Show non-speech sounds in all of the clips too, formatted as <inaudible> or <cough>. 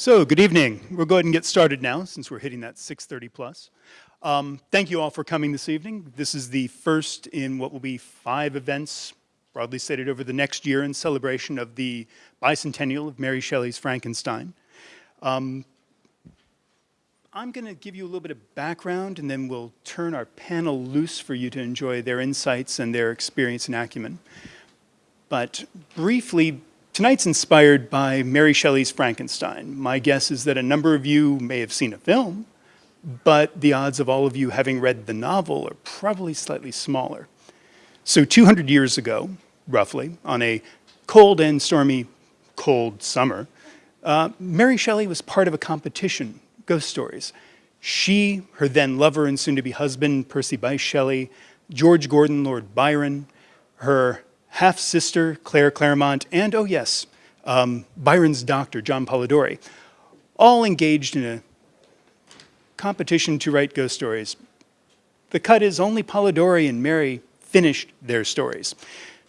So, good evening. We'll go ahead and get started now since we're hitting that 6.30 plus. Um, thank you all for coming this evening. This is the first in what will be five events, broadly stated over the next year in celebration of the bicentennial of Mary Shelley's Frankenstein. Um, I'm going to give you a little bit of background and then we'll turn our panel loose for you to enjoy their insights and their experience and acumen. But briefly, Tonight's inspired by Mary Shelley's Frankenstein. My guess is that a number of you may have seen a film, but the odds of all of you having read the novel are probably slightly smaller. So 200 years ago, roughly, on a cold and stormy cold summer, uh, Mary Shelley was part of a competition, Ghost Stories. She, her then lover and soon-to-be husband, Percy Bysshe Shelley, George Gordon, Lord Byron, her half-sister, Claire Clairmont, and, oh yes, um, Byron's doctor, John Polidori, all engaged in a competition to write ghost stories. The cut is only Polidori and Mary finished their stories.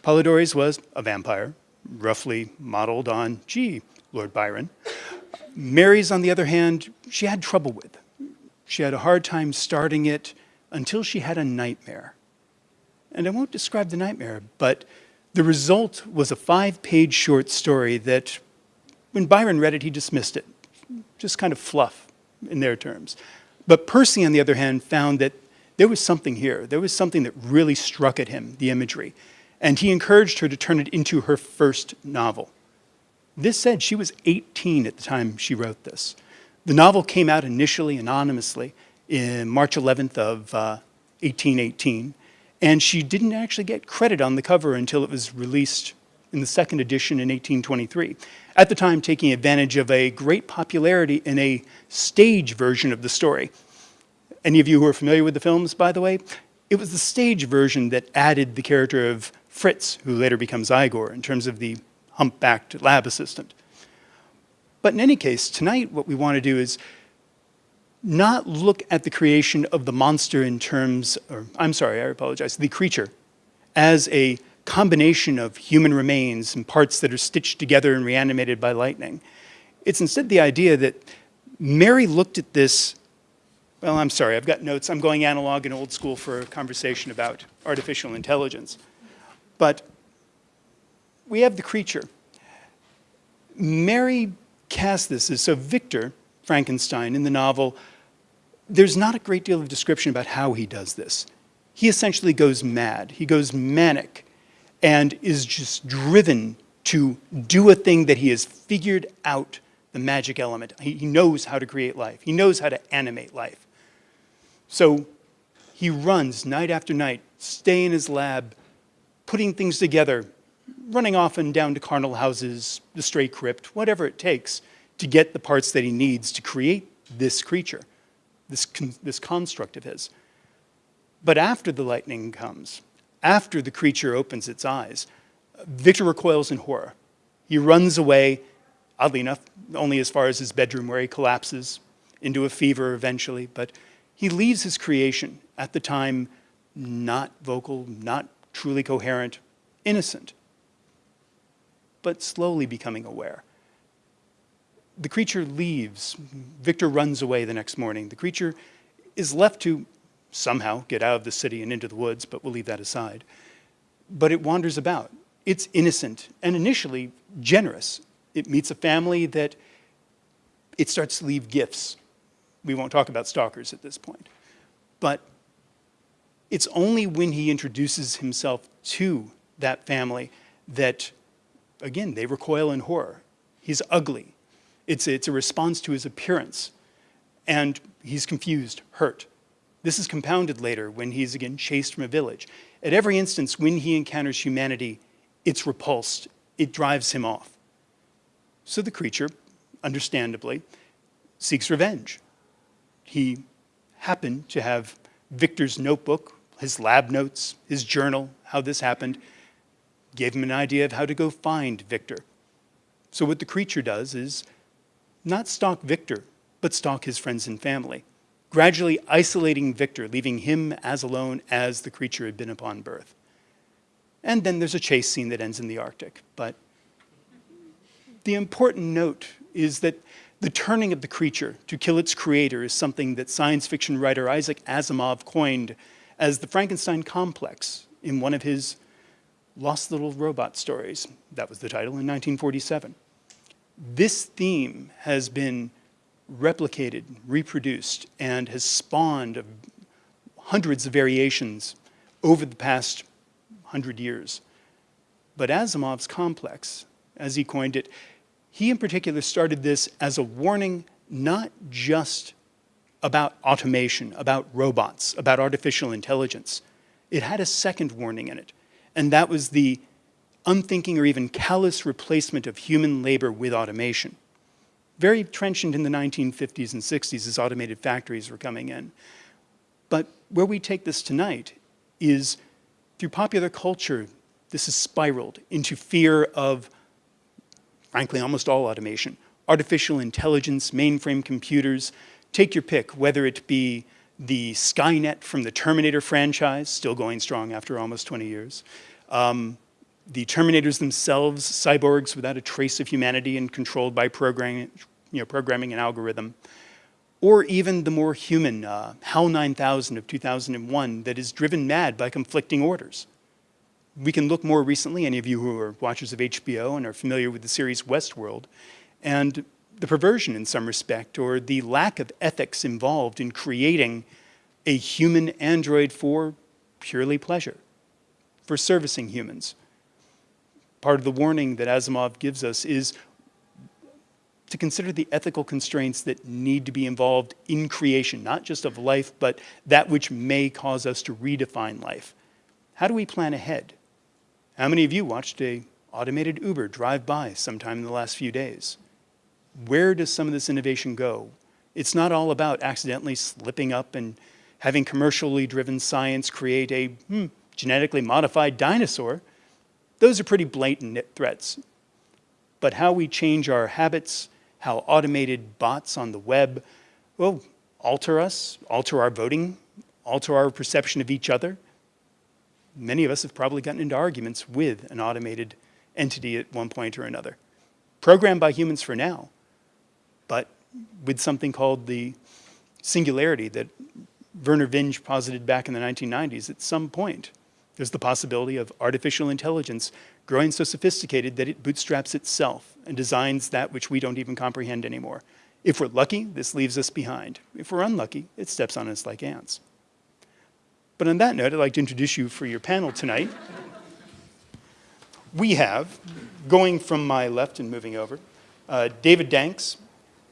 Polidori's was a vampire, roughly modeled on, gee, Lord Byron. Mary's, on the other hand, she had trouble with. She had a hard time starting it until she had a nightmare. And I won't describe the nightmare, but the result was a five-page short story that, when Byron read it, he dismissed it. Just kind of fluff in their terms. But Percy, on the other hand, found that there was something here. There was something that really struck at him, the imagery. And he encouraged her to turn it into her first novel. This said, she was 18 at the time she wrote this. The novel came out initially anonymously in March 11th of uh, 1818, and she didn't actually get credit on the cover until it was released in the second edition in 1823. At the time, taking advantage of a great popularity in a stage version of the story. Any of you who are familiar with the films, by the way, it was the stage version that added the character of Fritz, who later becomes Igor, in terms of the humpbacked lab assistant. But in any case, tonight what we want to do is not look at the creation of the monster in terms, or I'm sorry, I apologize, the creature, as a combination of human remains and parts that are stitched together and reanimated by lightning. It's instead the idea that Mary looked at this, well, I'm sorry, I've got notes. I'm going analog and old school for a conversation about artificial intelligence. But we have the creature. Mary cast this as, so Victor, Frankenstein, in the novel, there's not a great deal of description about how he does this. He essentially goes mad. He goes manic and is just driven to do a thing that he has figured out the magic element. He, he knows how to create life. He knows how to animate life. So he runs night after night, stay in his lab, putting things together, running off and down to charnel houses, the stray crypt, whatever it takes to get the parts that he needs to create this creature this, con this construct of his. But after the lightning comes, after the creature opens its eyes, Victor recoils in horror. He runs away, oddly enough, only as far as his bedroom where he collapses into a fever eventually, but he leaves his creation at the time not vocal, not truly coherent, innocent, but slowly becoming aware the creature leaves. Victor runs away the next morning. The creature is left to somehow get out of the city and into the woods, but we'll leave that aside. But it wanders about. It's innocent and initially generous. It meets a family that it starts to leave gifts. We won't talk about stalkers at this point. But it's only when he introduces himself to that family that, again, they recoil in horror. He's ugly. It's, it's a response to his appearance. And he's confused, hurt. This is compounded later when he's again chased from a village. At every instance, when he encounters humanity, it's repulsed. It drives him off. So the creature, understandably, seeks revenge. He happened to have Victor's notebook, his lab notes, his journal, how this happened, gave him an idea of how to go find Victor. So what the creature does is not stalk Victor, but stalk his friends and family, gradually isolating Victor, leaving him as alone as the creature had been upon birth. And then there's a chase scene that ends in the Arctic. But the important note is that The turning of the creature to kill its creator is something that science fiction writer Isaac Asimov coined as the Frankenstein complex in one of his Lost Little Robot stories. That was the title in 1947. This theme has been replicated, reproduced, and has spawned hundreds of variations over the past hundred years. But Asimov's complex, as he coined it, he in particular started this as a warning not just about automation, about robots, about artificial intelligence. It had a second warning in it, and that was the unthinking or even callous replacement of human labor with automation. Very trenchant in the 1950s and 60s as automated factories were coming in. But where we take this tonight is through popular culture, this has spiraled into fear of, frankly, almost all automation. Artificial intelligence, mainframe computers, take your pick, whether it be the Skynet from the Terminator franchise, still going strong after almost 20 years, um, the Terminators themselves, cyborgs without a trace of humanity and controlled by programming, you know, programming and algorithm, or even the more human uh, HAL 9000 of 2001 that is driven mad by conflicting orders. We can look more recently, any of you who are watchers of HBO and are familiar with the series Westworld, and the perversion in some respect, or the lack of ethics involved in creating a human android for purely pleasure, for servicing humans. Part of the warning that Asimov gives us is to consider the ethical constraints that need to be involved in creation, not just of life, but that which may cause us to redefine life. How do we plan ahead? How many of you watched a automated Uber drive by sometime in the last few days? Where does some of this innovation go? It's not all about accidentally slipping up and having commercially driven science create a hmm, genetically modified dinosaur. Those are pretty blatant threats. But how we change our habits, how automated bots on the web will alter us, alter our voting, alter our perception of each other. Many of us have probably gotten into arguments with an automated entity at one point or another. Programmed by humans for now, but with something called the singularity that Vernor Vinge posited back in the 1990s, at some point, there's the possibility of artificial intelligence growing so sophisticated that it bootstraps itself and designs that which we don't even comprehend anymore. If we're lucky, this leaves us behind. If we're unlucky, it steps on us like ants. But on that note, I'd like to introduce you for your panel tonight. we have, going from my left and moving over, uh, David Danks,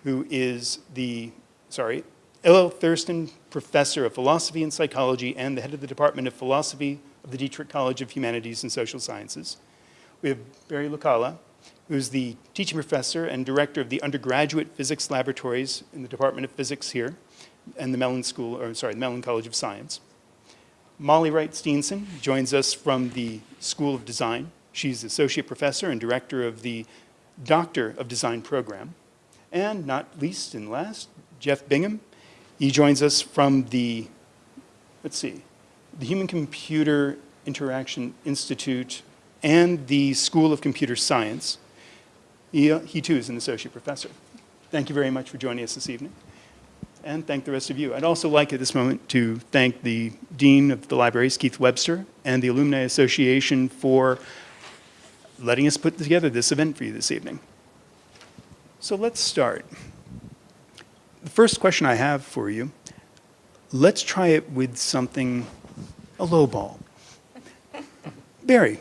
who is the, sorry, L.L. Thurstone Professor of Philosophy and Psychology and the head of the Department of Philosophy of the Dietrich College of Humanities and Social Sciences. We have Barry Luokkala, who's the teaching professor and director of the undergraduate physics laboratories in the Department of Physics here and the Mellon School, or sorry, the Mellon College of Science. Molly Wright Steenson joins us from the School of Design. She's associate professor and director of the Doctor of Design program. And not least and last, Jeff Bigham. He joins us from the, let's see, the Human Computer Interaction Institute and the School of Computer Science. He, uh, he too is an associate professor. Thank you very much for joining us this evening. And thank the rest of you. I'd also like at this moment to thank the Dean of the Libraries, Keith Webster, and the Alumni Association for letting us put together this event for you this evening. So let's start. The first question I have for you, let's try it with something, a low ball. Barry,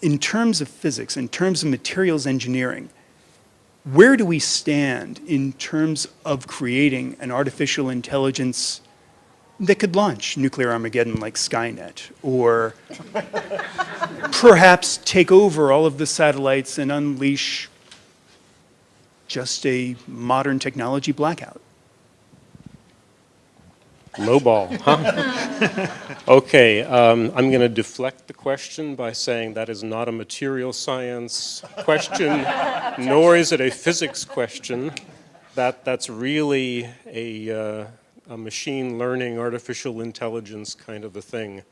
in terms of physics, in terms of materials engineering, where do we stand in terms of creating an artificial intelligence that could launch nuclear Armageddon like Skynet, or <laughs> perhaps take over all of the satellites and unleash just a modern technology blackout. Low ball, huh? <laughs> okay, um, I'm going to deflect the question by saying that is not a material science question, <laughs> nor is it a physics question. That, that's really a, uh, a machine learning, artificial intelligence kind of a thing.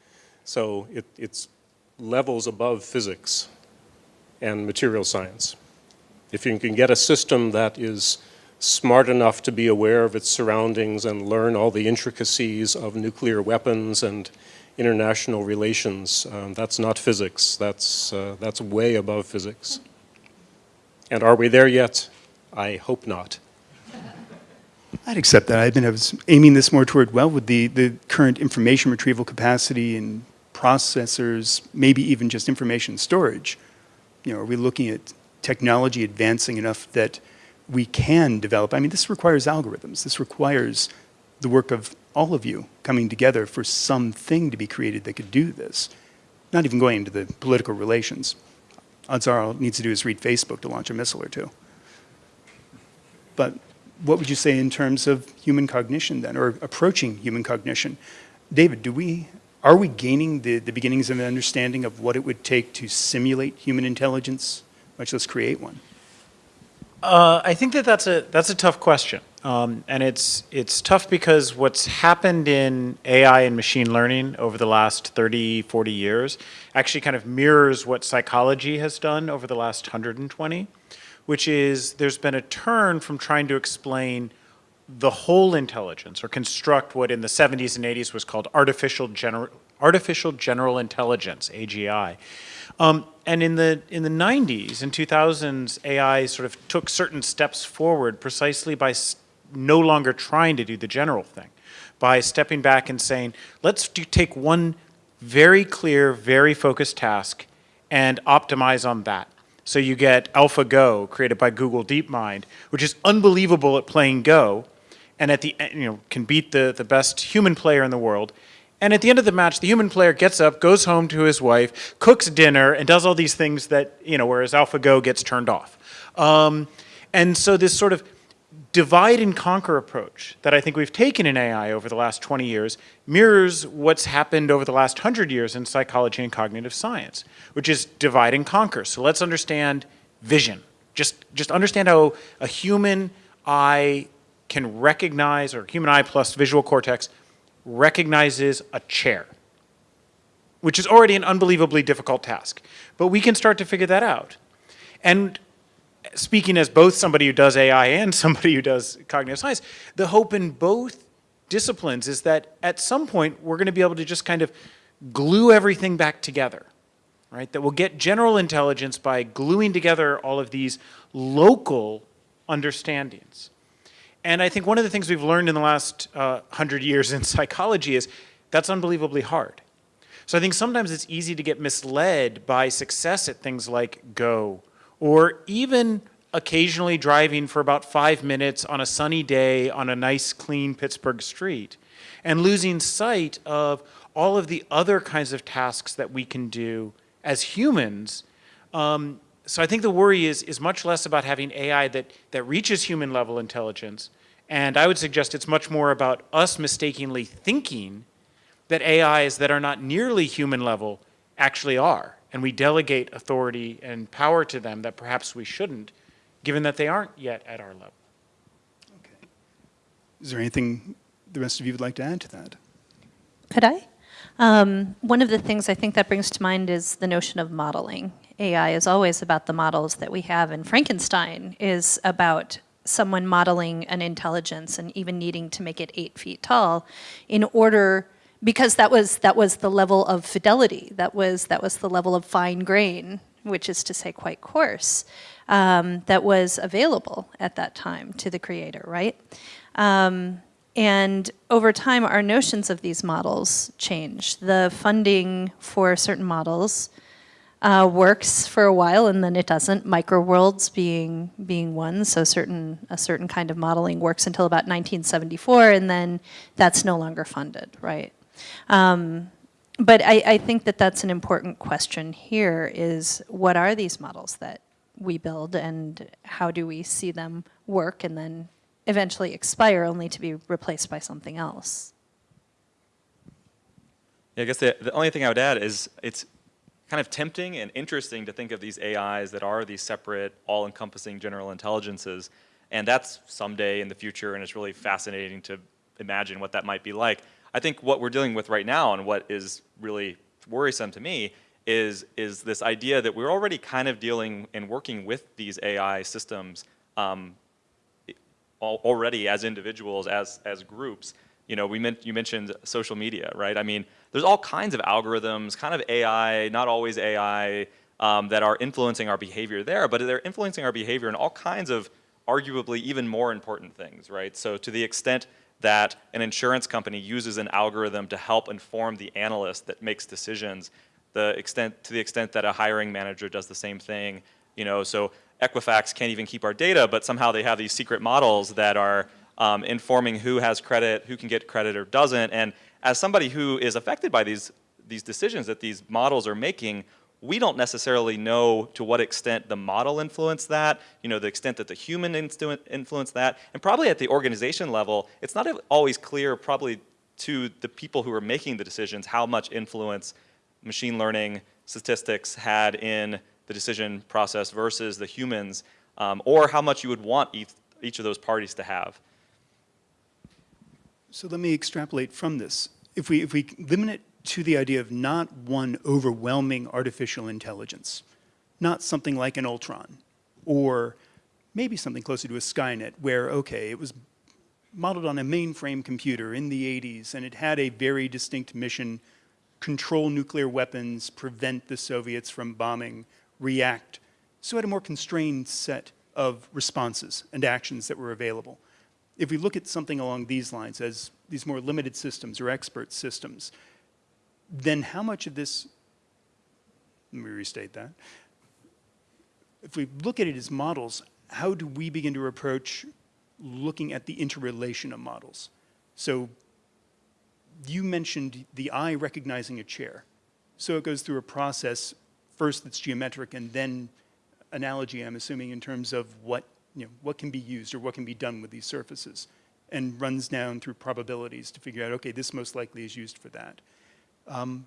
So it, it's levels above physics and material science. If you can get a system that is smart enough to be aware of its surroundings and learn all the intricacies of nuclear weapons and international relations. Um, that's not physics. That's, uh, that's way above physics. And are we there yet? I hope not. I'd accept that. I've been I was aiming this more toward, well, with the, the current information retrieval capacity and processors, maybe even just information storage, you know, are we looking at technology advancing enough that we can develop? I mean, this requires algorithms. This requires the work of all of you coming together for something to be created that could do this. Not even going into the political relations. Odds are all it needs to do is read Facebook to launch a missile or two. But what would you say in terms of human cognition then, or approaching human cognition? David, do we, are we gaining the, the beginnings of an understanding of what it would take to simulate human intelligence, much less create one? Uh, I think that that's a that's a tough question, um, and it's it's tough because what's happened in AI and machine learning over the last 30, 40 years actually kind of mirrors what psychology has done over the last 120, which is there's been a turn from trying to explain the whole intelligence or construct what in the 70s and 80s was called artificial general artificial general intelligence AGI um, and in the in the 90s and 2000s, AI sort of took certain steps forward precisely by no longer trying to do the general thing, by stepping back and saying, let's do, take one very clear, very focused task and optimize on that. So you get AlphaGo, created by Google DeepMind, which is unbelievable at playing Go, and at the you know can beat the the best human player in the world and at the end of the match, the human player gets up, goes home to his wife, cooks dinner, and does all these things that, you know, whereas AlphaGo gets turned off. Um, and so this sort of divide and conquer approach that I think we've taken in AI over the last 20 years mirrors what's happened over the last 100 years in psychology and cognitive science, which is divide and conquer. So let's understand vision. Just, just understand how a human eye can recognize, or human eye plus visual cortex recognizes a chair, which is already an unbelievably difficult task. But we can start to figure that out. And speaking as both somebody who does AI and <laughs> somebody who does cognitive science, the hope in both disciplines is that at some point we're going to be able to just kind of glue everything back together, right? That we'll get general intelligence by gluing together all of these local understandings. And I think one of the things we've learned in the last uh, hundred years in <laughs> psychology is that's unbelievably hard. So I think sometimes it's easy to get misled by success at things like Go, or even occasionally driving for about five minutes on a sunny day on a nice, clean Pittsburgh street, and losing sight of all of the other kinds of tasks that we can do as humans um, so I think the worry is, is much less about having AI that, that reaches human level intelligence. And I would suggest it's much more about us mistakenly thinking that AIs that are not nearly human level actually are. And we delegate authority and power to them that perhaps we shouldn't, given that they aren't yet at our level. Okay. Is there anything the rest of you would like to add to that? Could I? Um, one of the things I think that brings to mind is the notion of modeling. AI is always about the models that we have, and Frankenstein is about someone modeling an intelligence and even needing to make it eight feet tall in order because that was that was the level of fidelity that was that was the level of fine grain which is to say quite coarse um, that was available at that time to the creator right? Um, and over time our notions of these models change the funding for certain models uh, works for a while and then it doesn't. Microworlds being being one, so certain a certain kind of modeling works until about 1974, and then that's no longer funded, right? Um, but I, I think that that's an important question here: is what are these models that we build, and how do we see them work, and then eventually expire, only to be replaced by something else? Yeah, I guess the, the only thing I would add is it's kind of tempting and interesting to think of these AIs that are these separate, all-encompassing general intelligences, and that's someday in the future, and it's really fascinating to imagine what that might be like. I think what we're dealing with right now and what is really worrisome to me is, is this idea that we're already kind of dealing and working with these AI systems um, already as individuals, as, as groups. You know, we meant, you mentioned social media, right? I mean, there's all kinds of algorithms, kind of AI, not always AI, um, that are influencing our behavior there, but they're influencing our behavior in all kinds of arguably even more important things, right? So to the extent that an insurance company uses an algorithm to help inform the analyst that makes decisions, the extent, to the extent that a hiring manager does the same thing, you know, so Equifax can't even keep our data, but somehow they have these secret models that are um, informing who has credit, who can get credit or doesn't, and as somebody who is affected by these, these decisions that these models are making, we don't necessarily know to what extent the model influenced that, you know, the extent that the human influenced that, and probably at the organization level, it's not always clear probably to the people who are making the decisions how much influence machine learning statistics had in the decision process versus the humans, um, or how much you would want each, each of those parties to have. So let me extrapolate from this. If we, if we limit it to the idea of not one overwhelming artificial intelligence, not something like an Ultron, or maybe something closer to a Skynet, where, okay, it was modeled on a mainframe computer in the 80s, and it had a very distinct mission, control nuclear weapons, prevent the Soviets from bombing, react. So it had a more constrained set of responses and actions that were available. If we look at something along these lines as these more limited systems or expert systems, then how much of this, let me restate that. If we look at it as models, how do we begin to approach looking at the interrelation of models? So you mentioned the eye recognizing a chair. So it goes through a process first that's geometric and then analogy, I'm assuming, in terms of what, you know, what can be used or what can be done with these surfaces and runs down through probabilities to figure out, okay, this most likely is used for that. Um,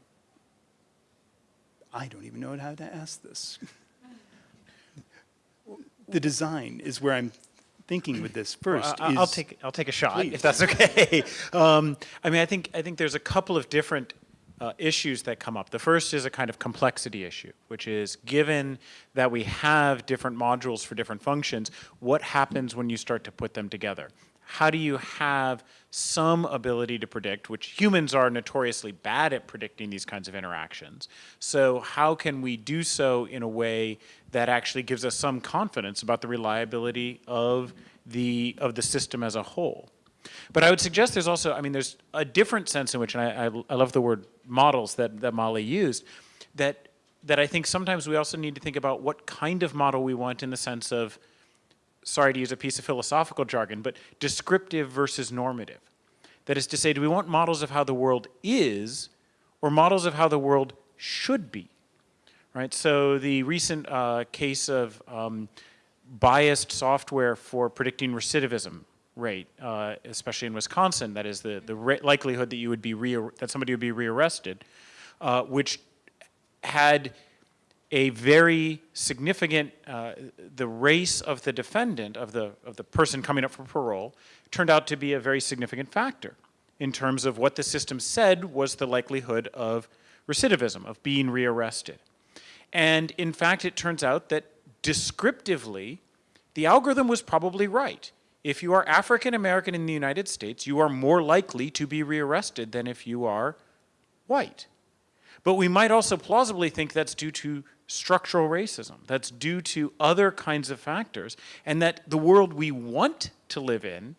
I don't even know how to ask this. <laughs> the design is where I'm thinking with this first. Well, I'll is- take, I'll take a shot, Please. if that's okay. <laughs> Um, I mean, I think, I think there's a couple of different uh, issues that come up. The first is a kind of complexity issue, which is given that we have different modules for different functions, what happens when you start to put them together? How do you have some ability to predict, which humans are notoriously bad at predicting these kinds of interactions. So how can we do so in a way that actually gives us some confidence about the reliability of the, of the system as a whole? But I would suggest there's also, I mean, there's a different sense in which, and I, I, I love the word models that, that Molly used, that, that I think sometimes we also need to think about what kind of model we want in the sense of, sorry to use a piece of philosophical jargon, but descriptive versus normative. That is to say, do we want models of how the world is or models of how the world should be? Right, so the recent uh, case of um, biased software for predicting recidivism rate, uh, especially in Wisconsin, that is the, the likelihood that you would be that somebody would be rearrested, uh, which had a very significant, uh, the race of the defendant, of the, of the person coming up for parole, turned out to be a very significant factor in terms of what the system said was the likelihood of recidivism, of being rearrested. And in fact, it turns out that descriptively, the algorithm was probably right. If you are African American in the United States, you are more likely to be rearrested than if you are white. But we might also plausibly think that's due to structural racism, that's due to other kinds of factors, and that the world we want to live in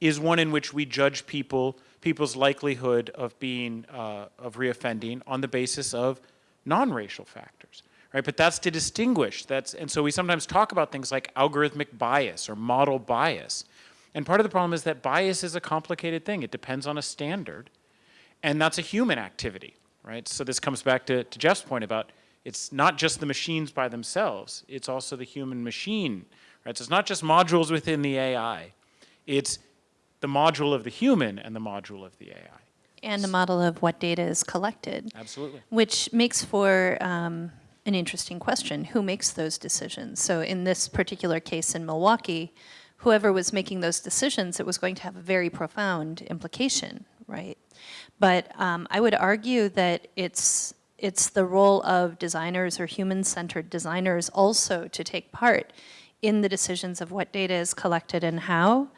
is one in which we judge people, people's likelihood of being, uh, of reoffending on the basis of non-racial factors, right? But that's to distinguish, that's, and so we sometimes talk about things like algorithmic bias or model bias. And part of the problem is that bias is a complicated thing. It depends on a standard, and that's a human activity, right? So this comes back to, to Jeff's point about it's not just the machines by themselves, it's also the human machine, right? So it's not just modules within the AI, it's the module of the human and the module of the AI. And the model of what data is collected. Absolutely. Which makes for um, an interesting question. Who makes those decisions? So in this particular case in Milwaukee, whoever was making those decisions, it was going to have a very profound implication, right? But um, I would argue that it's, it's the role of designers or human-centered designers also to take part in the decisions of what data is collected and how,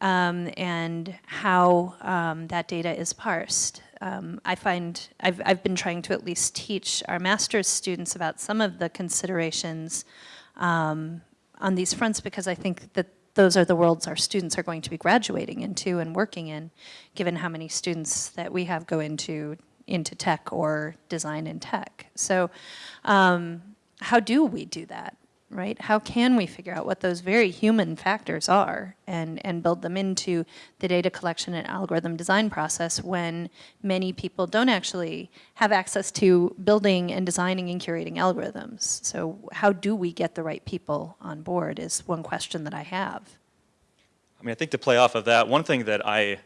um, and how um, that data is parsed. Um, I find, I've, I've been trying to at least teach our master's students about some of the considerations um, on these fronts because I think that those are the worlds our students are going to be graduating into and working in, given how many students that we have go into, into tech or design in tech. So um, how do we do that, right? How can we figure out what those very human factors are and, and build them into the data collection and algorithm design process when many people don't actually have access to building and designing and curating algorithms? So how do we get the right people on board is one question that I have. I mean, I think to play off of that, one thing that I,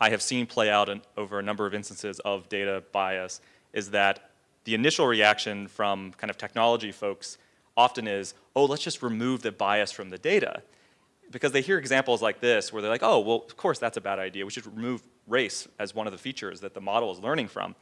I have seen play out in, over a number of instances of data bias is that the initial reaction from kind of technology folks often is, oh, let's just remove the bias from the data. Because they hear examples like this where they're like, oh, well, of course that's a bad idea. We should remove race as one of the features that the model is learning from.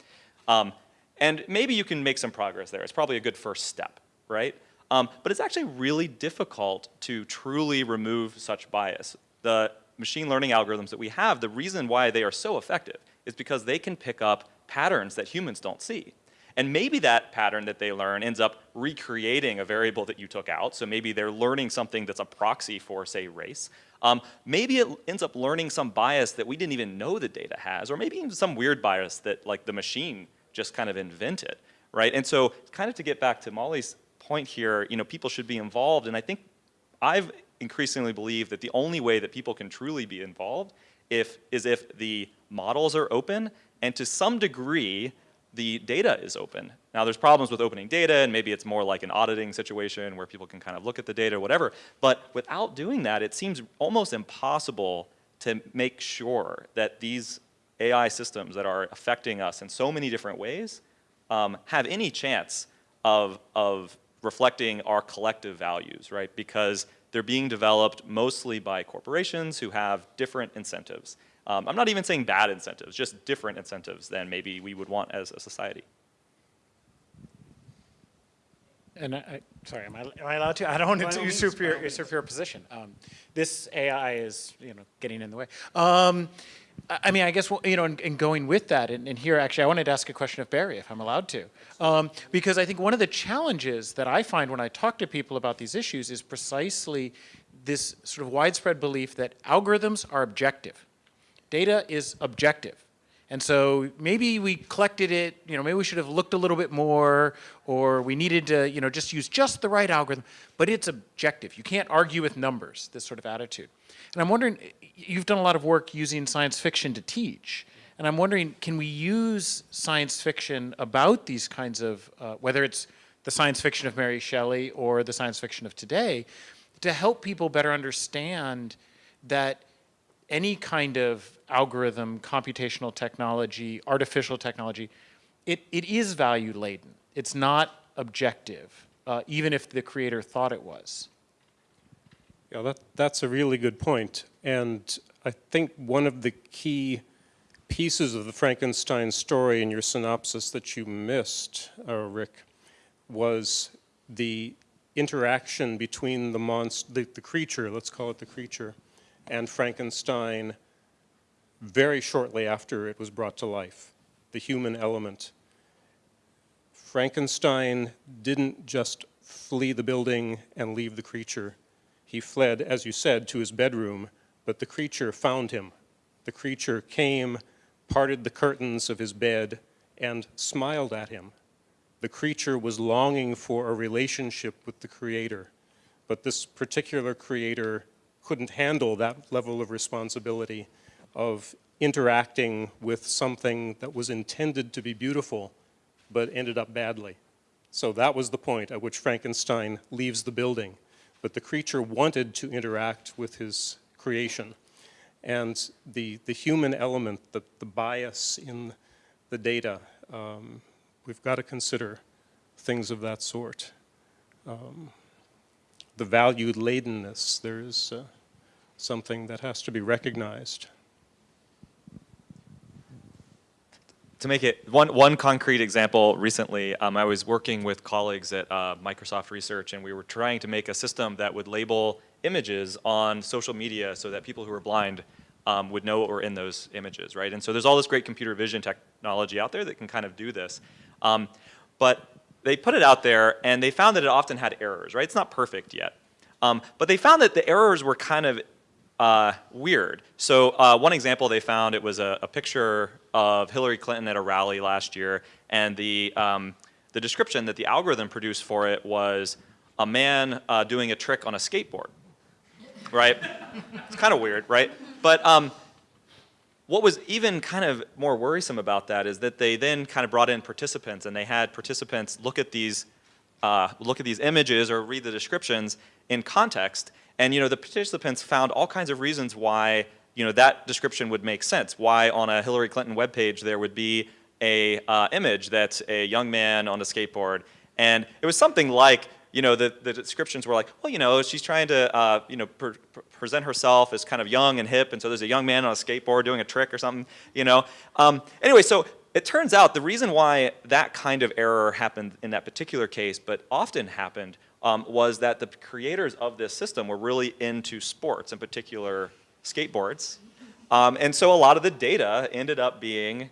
Um, and maybe you can make some progress there. It's probably a good first step, right? Um, but it's actually really difficult to truly remove such bias. The machine learning algorithms that we have, the reason why they are so effective is because they can pick up patterns that humans don't see. And maybe that pattern that they learn ends up recreating a variable that you took out. So maybe they're learning something that's a proxy for, say, race. Um, maybe it ends up learning some bias that we didn't even know the data has, or maybe even some weird bias that like the machine just kind of invented, right? And so kind of to get back to Molly's point here, you know, people should be involved. And I think I've increasingly believe that the only way that people can truly be involved if, is if the models are open and to some degree the data is open. Now there's problems with opening data and maybe it's more like an auditing situation where people can kind of look at the data or whatever, but without doing that it seems almost impossible to make sure that these AI systems that are affecting us in so many different ways um, have any chance of, of reflecting our collective values, right? Because they're being developed mostly by corporations who have different incentives. Um, I'm not even saying bad incentives, just different incentives than maybe we would want as a society. And I, I, sorry, am I, am I allowed to? I don't want to usurp your, usurp your position. Um, this AI is, you know, getting in the way. Um, I mean, I guess, you know, in, in going with that, and, and, here actually I wanted to ask a question of Barry, if I'm allowed to. Um, because I think one of the challenges that I find when I talk to people about these issues is precisely this sort of widespread belief that algorithms are objective. Data is objective. And so maybe we collected it, you know, maybe we should have looked a little bit more, or we needed to, you know, just use just the right algorithm, but it's objective. You can't argue with numbers, this sort of attitude. And I'm wondering, you've done a lot of work using science fiction to teach, and I'm wondering, can we use science fiction about these kinds of, uh, whether it's the science fiction of Mary Shelley or the science fiction of today, to help people better understand that any kind of algorithm, computational technology, artificial technology, it, it is value laden. It's not objective, uh, even if the creator thought it was. Yeah, that, that's a really good point. And I think one of the key pieces of the Frankenstein story in your synopsis that you missed, uh, Rick, was the interaction between the monster, the, the creature, let's call it the creature, and Frankenstein very shortly after it was brought to life, the human element. Frankenstein didn't just flee the building and leave the creature. He fled, as you said, to his bedroom, but the creature found him. The creature came, parted the curtains of his bed, and smiled at him. The creature was longing for a relationship with the creator, but this particular creator couldn't handle that level of responsibility of interacting with something that was intended to be beautiful but ended up badly. So that was the point at which Frankenstein leaves the building. But the creature wanted to interact with his creation. And the, the human element, the, the bias in the data, um, we've got to consider things of that sort. Um, the value ladenness, there is uh, something that has to be recognized. To make it one one concrete example recently um, i was working with colleagues at uh, microsoft research and we were trying to make a system that would label images on social media so that people who are blind um, would know what were in those images right? And so there's all this great computer vision technology out there that can kind of do this. Um, but they put it out there and they found that it often had errors right? It's not perfect yet. Um, but they found that the errors were kind of uh, weird. So uh, one example they found, it was a, a, picture of Hillary Clinton at a rally last year, and the, um, the description that the algorithm produced for it was a man uh, doing a trick on a skateboard, right? <laughs> it's kind of weird, right? But um, what was even kind of more worrisome about that is that they then kind of brought in participants, and they had participants look at these, uh, look at these images or read the descriptions in context, and you know, the participants found all kinds of reasons why you know, that description would make sense. Why on a Hillary Clinton webpage there would be a uh, image that's a young man on a skateboard. And it was something like, you know, the, the descriptions were like, well, you know, she's trying to, uh, you know, pre present herself as kind of young and hip, and so there's a young man on a skateboard doing a trick or something, you know. Um, anyway, so it turns out the reason why that kind of error happened in that particular case, but often happened, um, was that the creators of this system were really into sports, in particular skateboards. Um, and so a lot of the data ended up being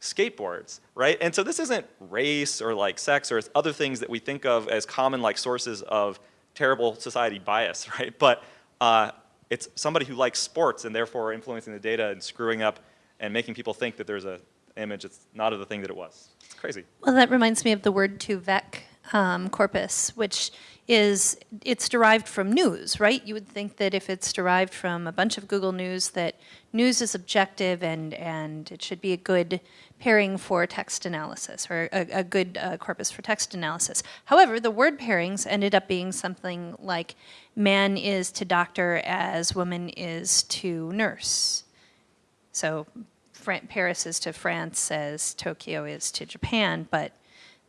skateboards, right? And so this isn't race or like sex or other things that we think of as common like sources of terrible society bias, <laughs> right? But uh, it's somebody who likes sports and therefore influencing the data and screwing up and making people think that there's a image that's not of the thing that it was. It's crazy. Well, that reminds me of the word2vec um, corpus, which is, it's derived from news, right? You would think that if it's derived from a bunch of Google News, that news is objective and, and it should be a good pairing for text analysis or a, a good uh, corpus for text analysis. However, the word pairings ended up being something like man is to doctor as woman is to nurse. So Paris is to France as Tokyo is to Japan, but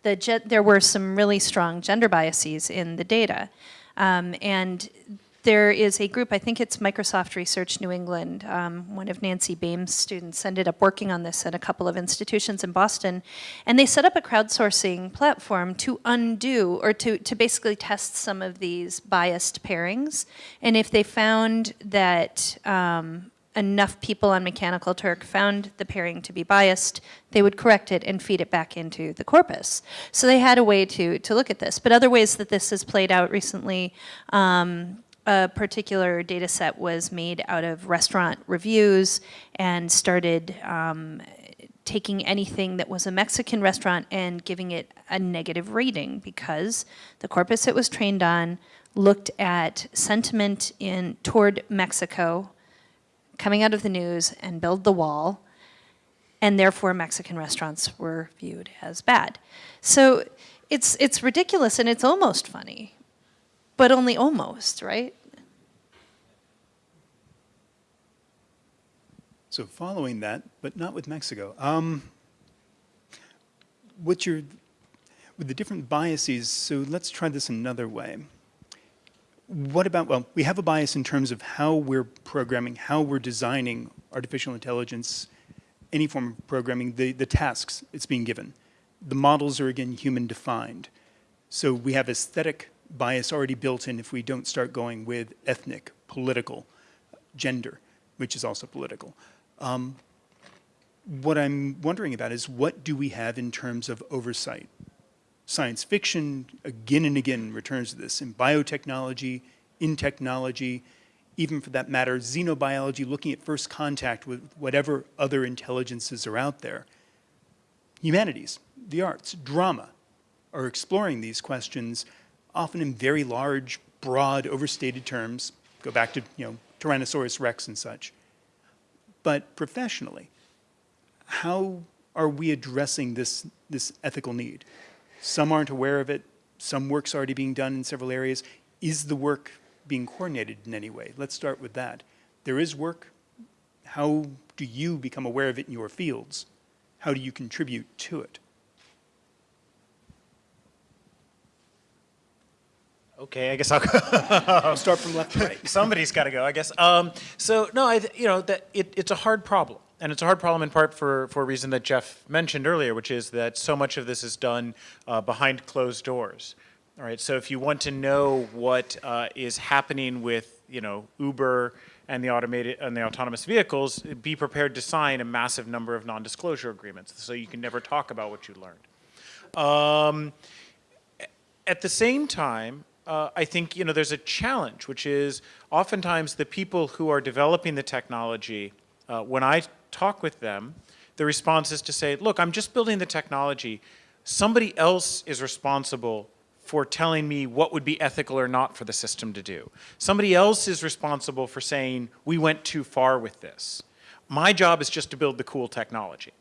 the there were some really strong gender biases in the data. Um, and there is a group, I think it's Microsoft Research New England, um, one of Nancy Baym's students ended up working on this at a couple of institutions in Boston, and they set up a crowdsourcing platform to undo, or to, to basically test some of these biased pairings, and if they found that um, enough people on Mechanical Turk found the pairing to be biased, they would correct it and feed it back into the corpus. So they had a way to, to look at this. But other ways that this has played out recently, um, a particular data set was made out of restaurant reviews and started um, taking anything that was a Mexican restaurant and giving it a negative rating because the corpus it was trained on looked at sentiment in toward Mexico coming out of the news and build the wall, and therefore Mexican restaurants were viewed as bad. So it's, it's ridiculous and it's almost funny, but only almost, right? So following that, but not with Mexico, um, what's your, with the different biases, so let's try this another way. What about, well, we have a bias in terms of how we're programming, how we're designing artificial intelligence, any form of programming, the, the tasks it's being given. The models are, again, human defined. So we have aesthetic bias already built in if we don't start going with ethnic, political, gender, which is also political. Um, what I'm wondering about is what do we have in terms of oversight? Science fiction again and again returns to this in biotechnology, in technology, even for that matter, xenobiology, looking at first contact with whatever other intelligences are out there. Humanities, the arts, drama are exploring these questions often in very large, broad, overstated terms. Go back to, you know, Tyrannosaurus rex and such. But professionally, how are we addressing this, this ethical need? Some aren't aware of it. Some work's already being done in several areas. Is the work being coordinated in any way? Let's start with that. There is work. How do you become aware of it in your fields? How do you contribute to it? Okay, I guess I'll go. I'll start from left to right. <laughs> Somebody's got to go, I guess. Um, so no, I, you know, that it, it's a hard problem. And it's a hard problem in part for, for a reason that Jeff mentioned earlier, which is that so much of this is done uh, behind closed doors. All right, so if you want to know what uh, is happening with, you know, Uber and the automated and the autonomous vehicles, be prepared to sign a massive number of non-disclosure agreements, so you can never talk about what you learned. Um, at the same time, uh, I think you know there's a challenge, which is oftentimes the people who are developing the technology, uh, when I talk with them, the response is to say, look, I'm just building the technology. Somebody else is responsible for telling me what would be ethical or not for the system to do. Somebody else is responsible for saying, we went too far with this. My job is just to build the cool technology,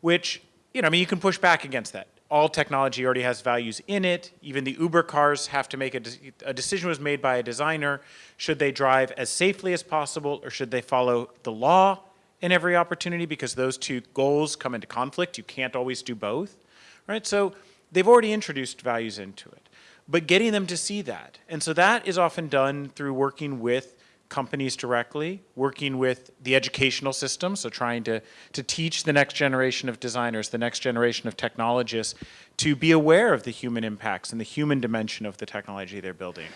which, you know, I mean, you can push back against that. All technology already has values in it. Even the Uber cars have to make a, de a decision was made by a designer. Should they drive as safely as possible or should they follow the law in every opportunity because those two goals come into conflict. You can't always do both, right? So they've already introduced values into it, but getting them to see that. And so that is often done through working with companies directly, working with the educational system, so trying to, to teach the next generation of designers, the next generation of technologists to be aware of the human impacts and the human dimension of the technology they're building.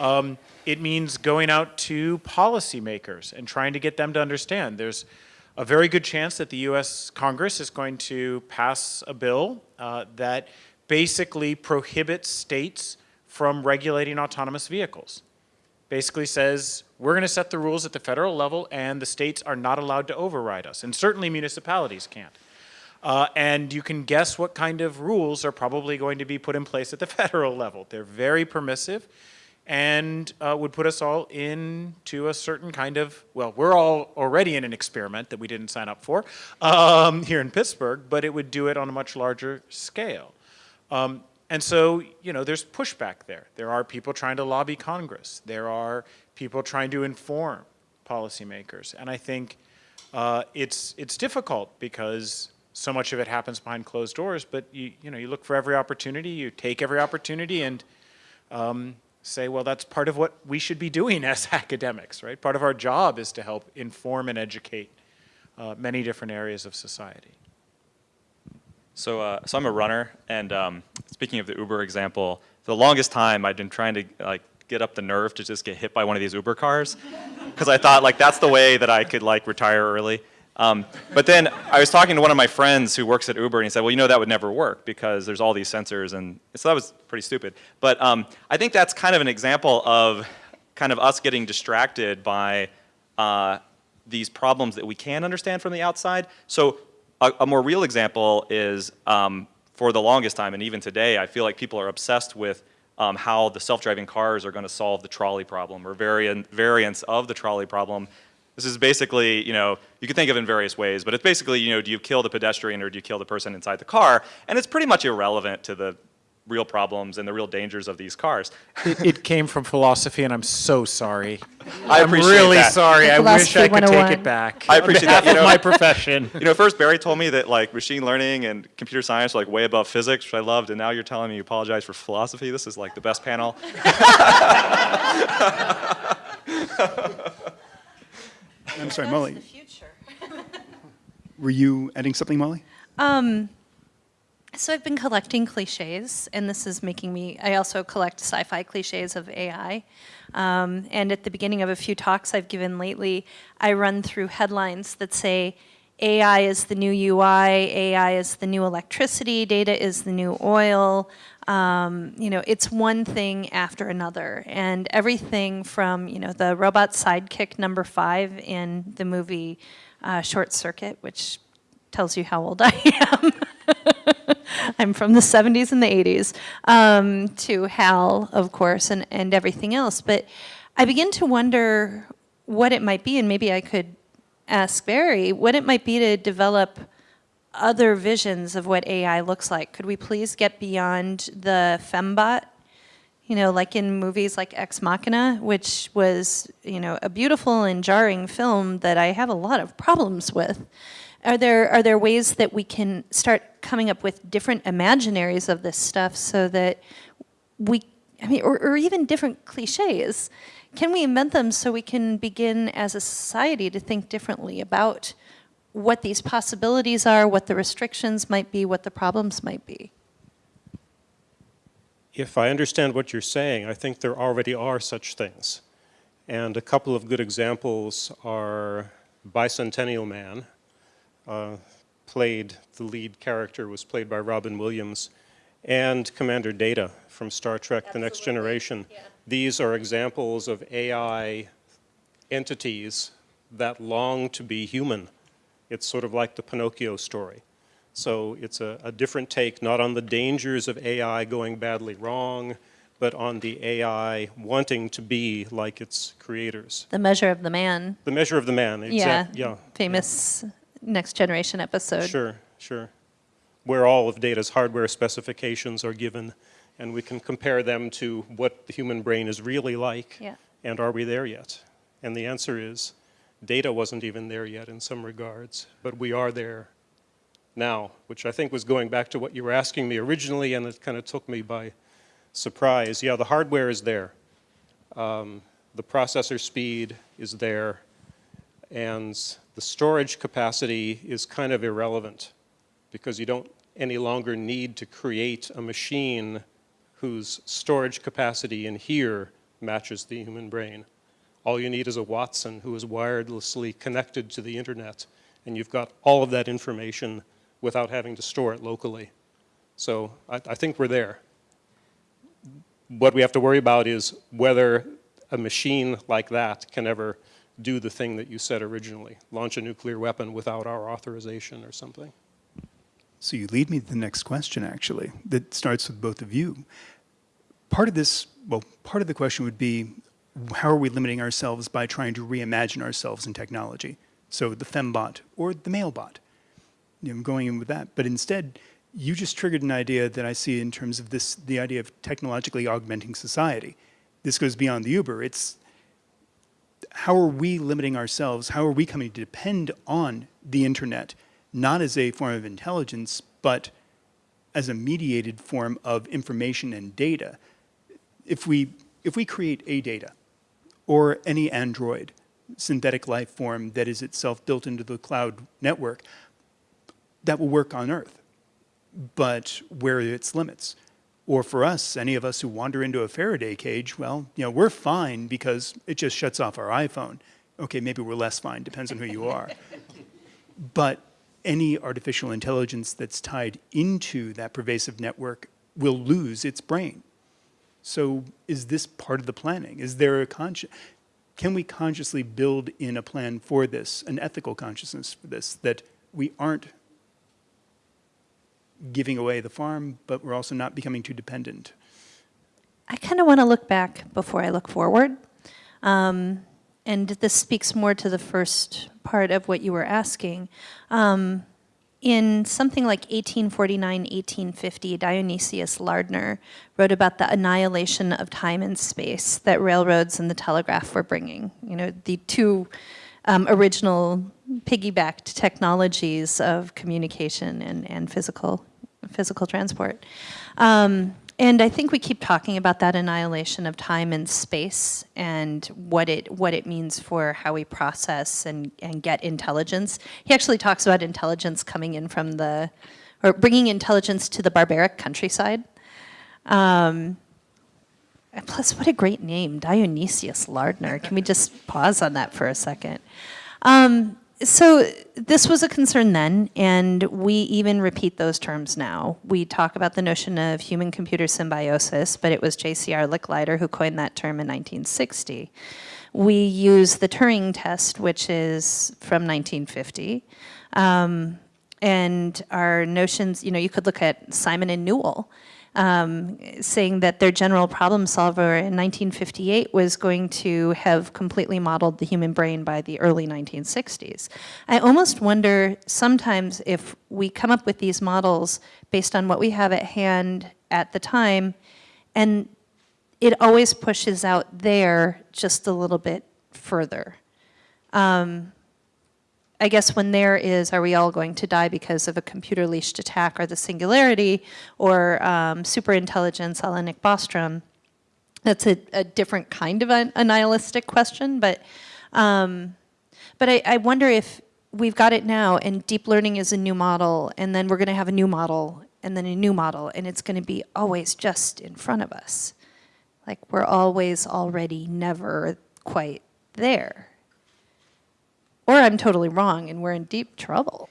Um, it means going out to policymakers and trying to get them to understand. There's a very good chance that the US Congress is going to pass a bill uh, that basically prohibits states from regulating autonomous vehicles. Basically says, we're going to set the rules at the federal level and the states are not allowed to override us. And certainly municipalities can't. Uh, and you can guess what kind of rules are probably going to be put in place at the <laughs> federal level. They're very permissive and uh, would put us all into a certain kind of, well, we're all already in an experiment that we didn't sign up for um, here in Pittsburgh, but it would do it on a much larger scale. Um, and so, you know, there's pushback there. There are people trying to lobby Congress. There are people trying to inform policymakers. And I think uh, it's, it's difficult because so much of it happens behind closed doors, but you, you know, you look for every opportunity, you take every opportunity and um, say, well, that's part of what we should be doing <laughs> as academics, right? Part of our job is to help inform and educate uh, many different areas of society. So, uh, so I'm a runner, and um, speaking of the Uber example, for the longest time I'd been trying to like get up the nerve to just get hit by one of these Uber cars, because I thought like that's the way that I could like retire early. Um, but then I was talking to one of my friends who works at Uber, and he said, well, you know, that would never work because there's all these sensors, and so that was pretty stupid. But um, I think that's kind of an example of kind of us getting distracted by uh, these problems that we can understand from the outside. So a, a more real example is um, for the longest time, and even today, I feel like people are obsessed with um, how the self-driving cars are going to solve the trolley problem or variant, variants of the trolley problem this is basically, you know, you can think of it in various ways, but it's basically, you know, do you kill the pedestrian or do you kill the person inside the car? And it's pretty much irrelevant to the real problems and the real dangers of these cars. It, it came from philosophy, and I'm so sorry. I I'm really that. sorry. I wish I could take it back. I appreciate On behalf that, you of know. my profession. <laughs> You know, first Barry told me that like machine learning and computer science are like way above physics, which I loved, and now you're telling me you apologize for philosophy. This is like the best panel. <laughs> I'm sorry, Molly, <laughs> were you adding something, Molly? So I've been collecting cliches, and this is making me, I also collect sci-fi cliches of AI. Um, and at the beginning of a few talks I've given lately, I run through headlines that say, AI is the new UI, AI is the new electricity, data is the new oil. Um, you know, it's one thing after another. And everything from, you know, the robot sidekick number five in the movie uh, Short Circuit, which tells you how old <laughs> I am. <laughs> I'm from the 70s and the 80s, um, to HAL, of course, and, and everything else. But I begin to wonder what it might be, and maybe I could ask Barry, what it might be to develop other visions of what AI looks like. Could we please get beyond the fembot you know, like in movies like Ex Machina, which was, you know, a beautiful and jarring film that I have a lot of problems with. Are there, are there ways that we can start coming up with different imaginaries of this stuff so that we, I mean, or, or even different cliches? Can we invent them so we can begin as a society to think differently about what these possibilities are, what the restrictions might be, what the problems might be. If I understand what you're saying, I think there already are such things. And a couple of good examples are Bicentennial Man, uh, played, the lead character was played by Robin Williams, and Commander Data from Star Trek The Next Generation. yeah. These are examples of AI entities that long to be human. It's sort of like the Pinocchio story. So it's a, a different take, not on the dangers of AI going badly wrong, but on the AI wanting to be like its creators. The measure of the man. The measure of the man, Yeah. exact, yeah. Famous Next Generation episode. Sure, sure. Where all of data's hardware specifications are given, and we can compare them to what the human brain is really like. Yeah. And are we there yet? And the answer is, data wasn't even there yet in some regards, but we are there now, which I think was going back to what you were asking me originally, and it kind of took me by surprise. Yeah, the hardware is there. Um, the processor speed is there, and the storage capacity is kind of irrelevant because you don't any longer need to create a machine whose storage capacity in here matches the human brain. All you need is a Watson who is wirelessly connected to the internet, and you've got all of that information without having to store it locally. So I, I think we're there. What we have to worry about is whether a machine like that can ever do the thing that you said originally, launch a nuclear weapon without our authorization or something. So you lead me to the next question, actually, that starts with both of you. Part of this, well, part of the question would be, how are we limiting ourselves by trying to reimagine ourselves in technology? So the fembot or the malebot, you know, going in with that. But instead, you just triggered an idea that I see in terms of this, the idea of technologically augmenting society. This goes beyond the Uber. It's how are we limiting ourselves? How are we coming to depend on the internet, not as a form of intelligence, but as a mediated form of information and data? If we, if we create a data or any Android synthetic life form that is itself built into the cloud network, that will work on Earth, but where are its limits? Or for us, any of us who wander into a Faraday cage, well, you know, we're fine because it just shuts off our iPhone. Okay, maybe we're less fine, depends on who you are. <laughs> but any artificial intelligence that's tied into that pervasive network will lose its brain. So is this part of the planning? Is there a conscious, can we consciously build in a plan for this, an ethical consciousness for this, that we aren't giving away the farm, but we're also not becoming too dependent? I kind of want to look back before I look forward. Um, and this speaks more to the first part of what you were asking. Um, in something like 1849, 1850, Dionysius Lardner wrote about the annihilation of time and space that railroads and the telegraph were bringing. You know, the two um, original piggybacked technologies of communication and, and physical, physical transport. Um, and I think we keep talking about that annihilation of time and space and what it what it means for how we process and, and get intelligence. He actually talks about intelligence coming in from the, or bringing intelligence to the barbaric countryside. Um, plus, what a great name, Dionysius Lardner. Can we just pause on that for a second? Um, so this was a concern then, and we even repeat those terms now. We talk about the notion of human-computer symbiosis, but it was J.C.R. Licklider who coined that term in 1960. We use the Turing test, which is from 1950. Um, and our notions, you know, you could look at Simon and Newell, um, saying that their general problem solver in 1958 was going to have completely modeled the human brain by the early 1960s. I almost wonder sometimes if we come up with these models based on what we have at hand at the time, and it always pushes out there just a little bit further. Um, I guess when there is, are we all going to die because of a computer leashed attack or the singularity or um, superintelligence a la Nick Bostrom? That's a, a different kind of a, a nihilistic question, but, um, but I, I wonder if, we've got it now, and deep learning is a new model, and then we're going to have a new model, and then a new model, and it's going to be always just in front of us. Like we're always already never quite there. Or I'm totally wrong, and we're in deep trouble.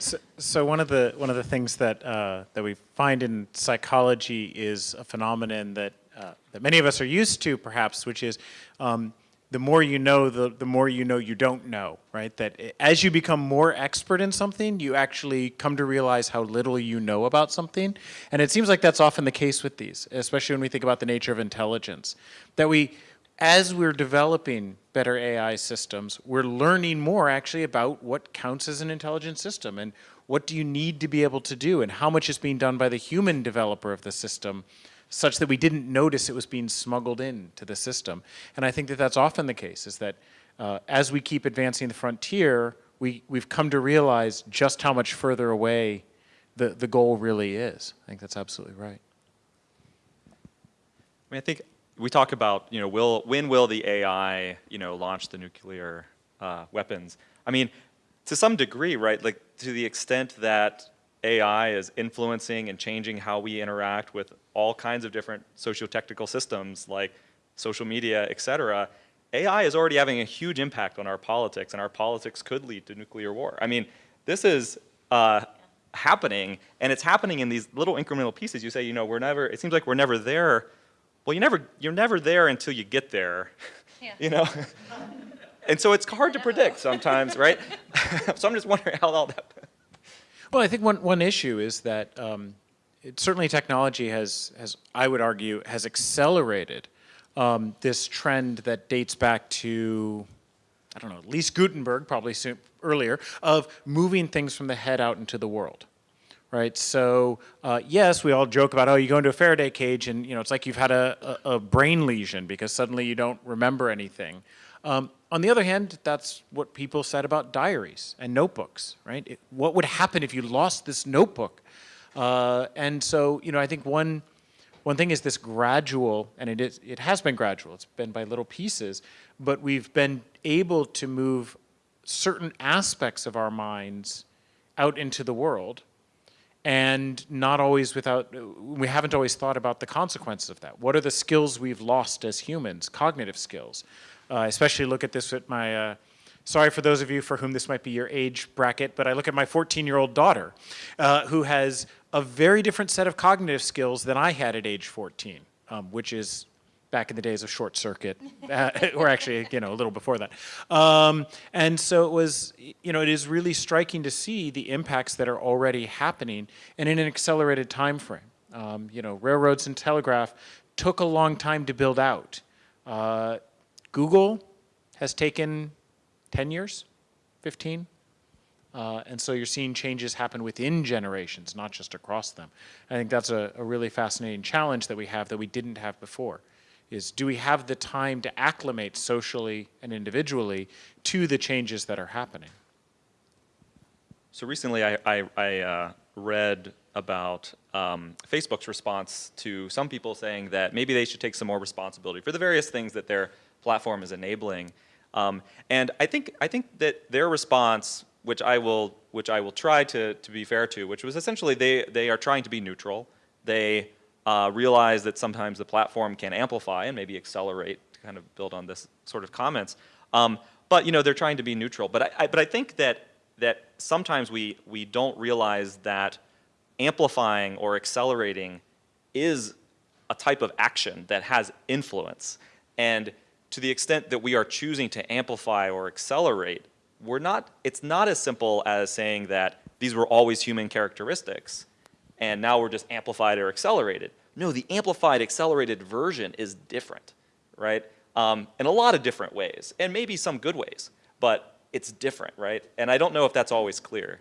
So, so one of the one of the things that uh, that we find in psychology is a phenomenon that uh, that many of us are used to, perhaps, which is um, the more you know, the the more you know you don't know, right? That as you become more expert in something, you actually come to realize how little you know about something, and it seems like that's often the case with these, especially when we think about the nature of intelligence, that we as we're developing better AI systems, we're learning more actually about what counts as an intelligent system and what do you need to be able to do and how much is being done by the human developer of the system such that we didn't notice it was being smuggled into the system. And I think that that's often the case, is that uh, as we keep advancing the frontier, we, we've come to realize just how much further away the, the goal really is. I think that's absolutely right. I mean, I think we talk about, you know, will, when will the AI, you know, launch the nuclear uh, weapons? I mean, to some degree, right, like to the extent that AI is influencing and changing how we interact with all kinds of different socio-technical systems like social media, et cetera, AI is already having a huge impact on our politics, and our politics could lead to nuclear war. I mean, this is uh, happening, and it's happening in these little incremental pieces. You say, you know, we're never, it seems like we're never there well, you never, you're never there until you get there, <laughs> Yeah. you know? <laughs> and so it's hard to predict sometimes, right? <laughs> so I'm just wondering how all that. Well, I think one, one issue is that um, it, certainly technology has, has, I would argue, has accelerated um, this trend that dates back to, I don't know, at least Gutenberg, probably soon, earlier, of moving things from the head out into the world right? So uh, yes, we all joke about, oh, you go into a Faraday cage and you know it's like you've had a, a, a brain lesion because suddenly you don't remember anything. Um, on the other hand, that's what people said about diaries and notebooks, right? It, what would happen if you lost this notebook? Uh, and so, you know, I think one, one thing is this gradual, and it, is, it has been gradual, it's been by little pieces, but we've been able to move certain aspects of our minds out into the world and not always without, we haven't always thought about the consequences of that. What are the skills we've lost as humans, cognitive skills? Uh, especially look at this with my, uh, sorry for those of you for whom this might be your age bracket, but I look at my 14-year-old daughter uh, who has a very different set of cognitive skills than I had at age 14, um, which is back in the days of short circuit, <laughs> uh, or actually, you know, a little before that. Um, and so it was, you know, it is really striking to see the impacts that are already happening and in an accelerated time frame. Um, you know, railroads and telegraph took a long time to build out. Uh, Google has taken 10 years, 15. Uh, and so you're seeing changes happen within generations, not just across them. I think that's a, a really fascinating challenge that we have that we didn't have before is do we have the time to acclimate socially and individually to the changes that are happening? So recently I, I, I uh, read about um, Facebook's response to some people saying that maybe they should take some more responsibility for the various things that their platform is enabling. Um, and I think, I think that their response, which I will, which I will try to, to be fair to, which was essentially they, they are trying to be neutral. They uh, realize that sometimes the platform can amplify and maybe accelerate to kind of build on this sort of comments. Um, but you know, they're trying to be neutral. But I, I, but I think that, that sometimes we, we don't realize that amplifying or accelerating is a type of action that has influence. And to the extent that we are choosing to amplify or accelerate, we're not, it's not as simple as saying that these were always human characteristics and now we're just amplified or accelerated. No, the amplified accelerated version is different, right? Um, in a lot of different ways, and maybe some good ways, but it's different, right? And I don't know if that's always clear.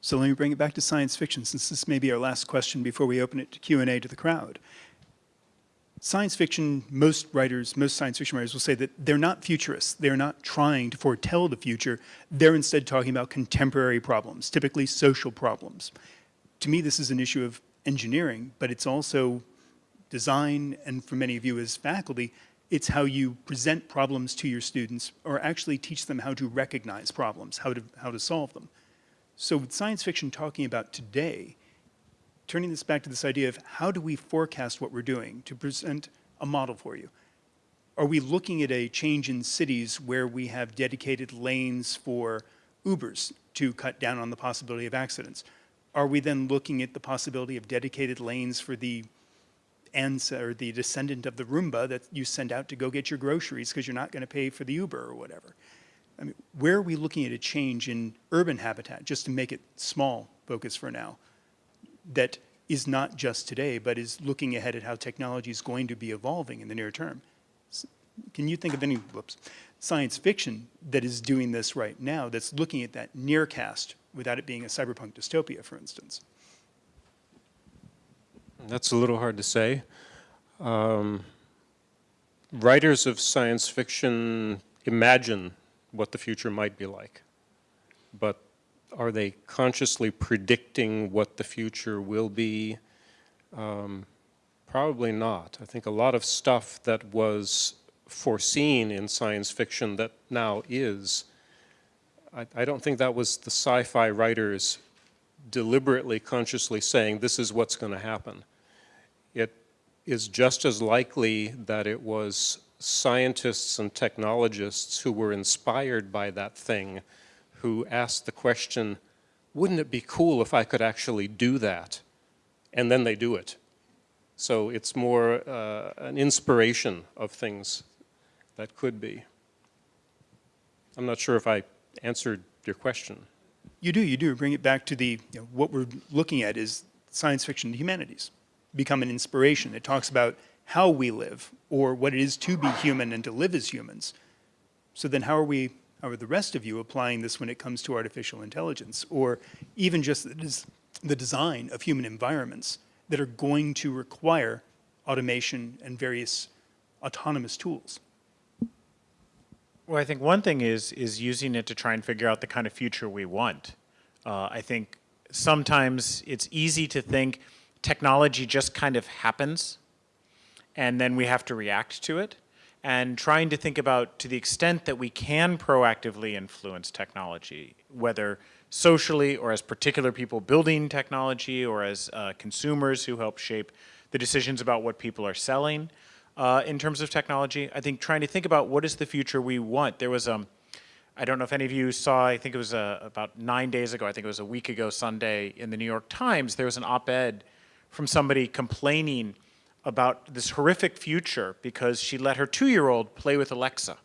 So let me bring it back to science fiction, since this may be our last question before we open it to Q&A to the crowd science fiction, most writers, most science fiction writers will say that they're not futurists. They're not trying to foretell the future. They're instead talking about contemporary problems, typically social problems. To me, this is an issue of engineering, but it's also design, and for many of you as faculty, It's how you present problems to your students or actually teach them how to recognize problems, how to, how to solve them. So with science fiction talking about today, turning this back to this idea of how do we forecast what we're doing to present a model for you? Are we looking at a change in cities where we have dedicated lanes for Ubers to cut down on the possibility of accidents? Are we then looking at the possibility of dedicated lanes for the ans or the descendant of the Roomba that you send out to go get your groceries because you're not going to pay for the Uber or whatever? I mean, where are we looking at a change in urban habitat, just to make it small focus for now, that is not just today, but is looking ahead at how technology is going to be evolving in the near term? Can you think of any, whoops, science fiction that is doing this right now, that's looking at that near cast without it being a cyberpunk dystopia, for instance? That's a little hard to say. Um, writers of science fiction imagine what the future might be like, but are they consciously predicting what the future will be? Um, probably not. I think a lot of stuff that was foreseen in science fiction that now is, I, I don't think that was the sci-fi writers deliberately, consciously saying this is what's going to happen. It is just as likely that it was scientists and technologists who were inspired by that thing who asked the question, wouldn't it be cool if I could actually do that? And then they do it. So it's more uh, an inspiration of things that could be. I'm not sure if I answered your question. You do, you do. Bring it back to the, you know, what we're looking at is science fiction and humanities become an inspiration. It talks about how we live or what it is to be human and to live as humans. So then how are we, how are the rest of you applying this when it comes to artificial intelligence or even just the, the design of human environments that are going to require automation and various autonomous tools? Well, I think one thing is is using it to try and figure out the kind of future we want. Uh, I think sometimes it's easy to think technology just kind of happens, and then we have to react to it. And trying to think about to the extent that we can proactively influence technology, whether socially or as particular people building technology or as uh, consumers who help shape the decisions about what people are selling uh, in terms of technology. I think trying to think about what is the future we want. There was, um, I don't know if any of you saw, I think it was uh, about nine days ago, I think it was a week ago Sunday in the New York Times, there was an op-ed from somebody complaining about this horrific future because she let her two-year-old play with Alexa.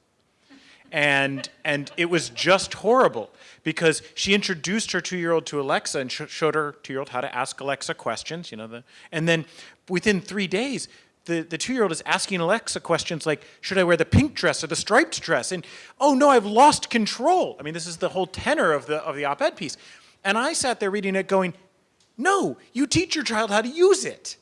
And, and it was just horrible because she introduced her two-year-old to Alexa and sh showed her two-year-old how to ask Alexa questions, you know, the, and then within three days, the, the two-year-old is asking Alexa questions like, should I wear the pink dress or the striped dress? And, oh no, I've lost control. I mean, this is the whole tenor of the, of the op-ed piece. And I sat there reading it going, no, you teach your child how to use it.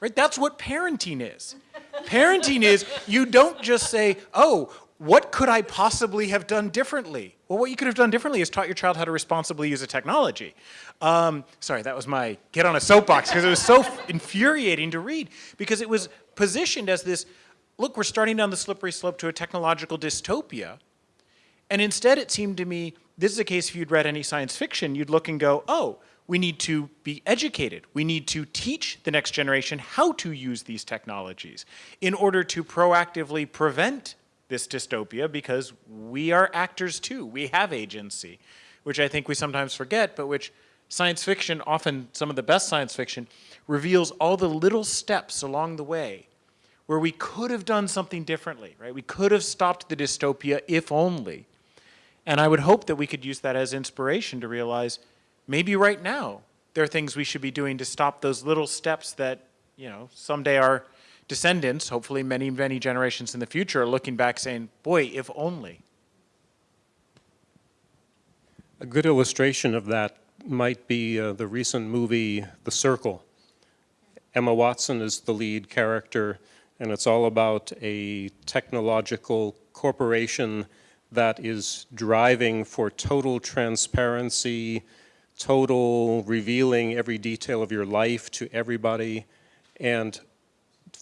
Right? That's what parenting is. Parenting is you don't just say, oh, what could I possibly have done differently? Well, what you could have done differently is taught your child how to responsibly use a technology. Um, sorry, that was my get on a soapbox because it was so infuriating to read because it was positioned as this, look, we're starting down the slippery slope to a technological dystopia. And instead it seemed to me, this is a case if you'd read any science fiction, you'd look and go, oh, we need to be educated. We need to teach the next generation how to use these technologies in order to proactively prevent this dystopia because we are actors too. We have agency, which I think we sometimes forget, but which science fiction, often some of the best science fiction, reveals all the little steps along the way where we could have done something differently, right? We could have stopped the dystopia if only. And I would hope that we could use that as inspiration to realize maybe right now there are things we should be doing to stop those little steps that, you know, someday our descendants, hopefully many, many generations in the future, are looking back saying, boy, if only. A good illustration of that might be uh, the recent movie The Circle. Emma Watson is the lead character, and it's all about a technological corporation that is driving for total transparency, total revealing every detail of your life to everybody, and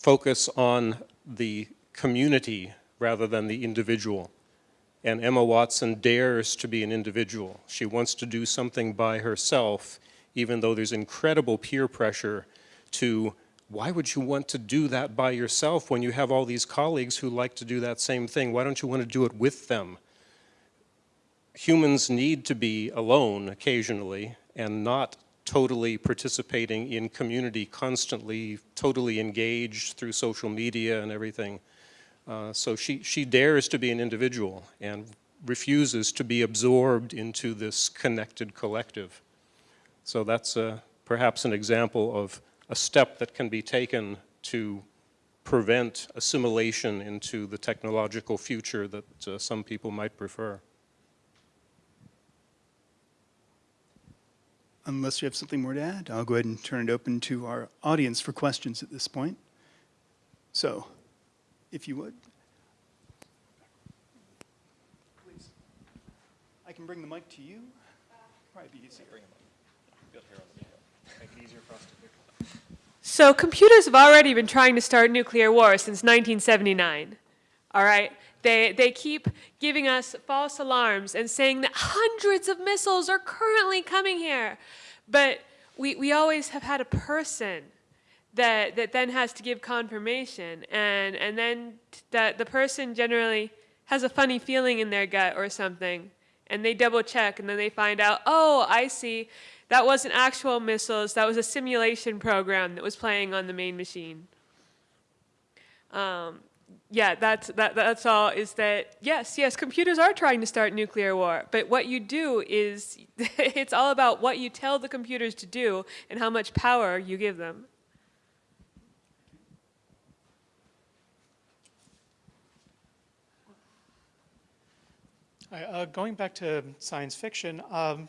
focus on the community rather than the individual. And Emma Watson dares to be an individual. She wants to do something by herself, even though there's incredible peer pressure to why would you want to do that by yourself when you have all these colleagues who like to do that same thing? Why don't you want to do it with them? Humans need to be alone occasionally and not totally participating in community, constantly, totally engaged through social media and everything. Uh, so she, she dares to be an individual and refuses to be absorbed into this connected collective. So that's uh, perhaps an example of a step that can be taken to prevent assimilation into the technological future that uh, some people might prefer. Unless you have something more to add, I'll go ahead and turn it open to our audience for questions at this point. So, if you would. Please. I can bring the mic to you. Probably be easier. Bring them up. Make it easier for us to pick so computers have already been trying to start nuclear war since 1979. All right? They, they keep giving us false alarms and saying that hundreds of missiles are currently coming here. But we, we always have had a person that, that then has to give confirmation. And, and then that the person generally has a funny feeling in their gut or something. And they double check and then they find out, oh, I see. That wasn't actual missiles. That was a simulation program that was playing on the main machine. Um, yeah, that's that, that's all. Is that yes, yes, computers are trying to start nuclear war, but what you do is <laughs> it's all about what you tell the computers to do and how much power you give them. Uh, going back to science fiction, um,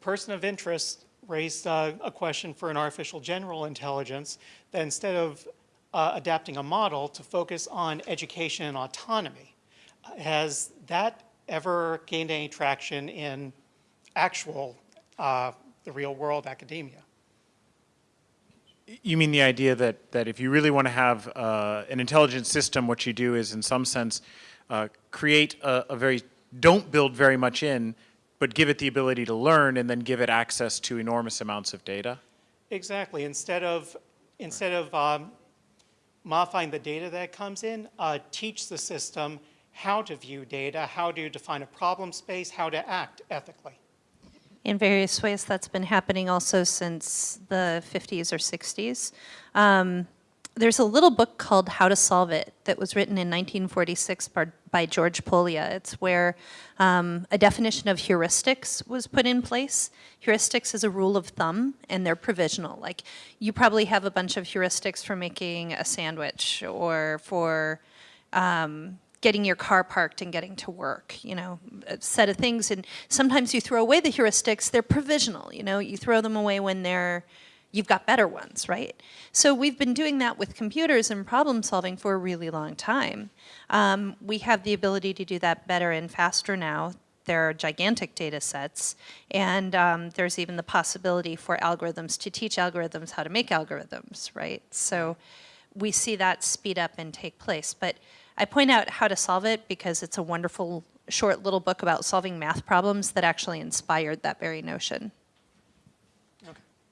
person of interest raised uh, a question for an artificial general intelligence that instead of uh, adapting a model to focus on education and autonomy. Has that ever gained any traction in actual, uh, the real world academia? You mean the idea that, that if you really want to have uh, an intelligent system, what you do is, in some sense, uh, create a, a very, don't build very much in, but give it the ability to learn and then give it access to enormous amounts of data? Exactly. Instead of, instead of um, modifying the data that comes in, uh, teach the system how to view data, how to define a problem space, how to act ethically. In various ways, that's been happening also since the 50s or 60s. Um, there's a little book called How to Solve It that was written in 1946 by, by George Polya. It's where um, a definition of heuristics was put in place. Heuristics is a rule of thumb, and they're provisional. Like, you probably have a bunch of heuristics for making a sandwich or for um, getting your car parked and getting to work, you know, a set of things. And sometimes you throw away the heuristics, they're provisional, you know, you throw them away when they're, you've got better ones, right? So we've been doing that with computers and problem solving for a really long time. Um, we have the ability to do that better and faster now. There are gigantic data sets, and um, there's even the possibility for algorithms to teach algorithms how to make algorithms, right? So we see that speed up and take place. But I point out how to solve it because it's a wonderful short little book about solving math problems that actually inspired that very notion.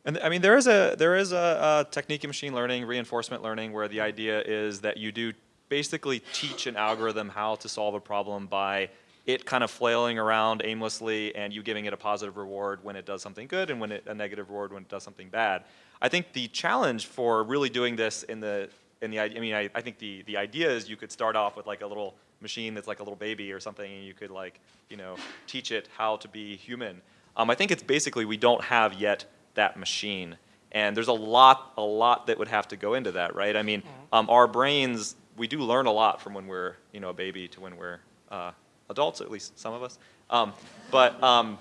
And I mean, there is a there is a, a technique in machine learning, reinforcement learning, where the idea is that you do basically teach an algorithm how to solve a problem by it kind of flailing around aimlessly and you giving it a positive reward when it does something good and when it, a negative reward when it does something bad. I think the challenge for really doing this in the in the I mean I, I think the the idea is you could start off with like a little machine that's like a little baby or something and you could like you know teach it how to be human. Um, I think it's basically we don't have yet that machine. And there's a lot, a lot that would have to go into that, right? I mean, um, our brains, we do learn a lot from when we're, you know, a baby to when we're uh, adults, at least some of us. Um, but, um,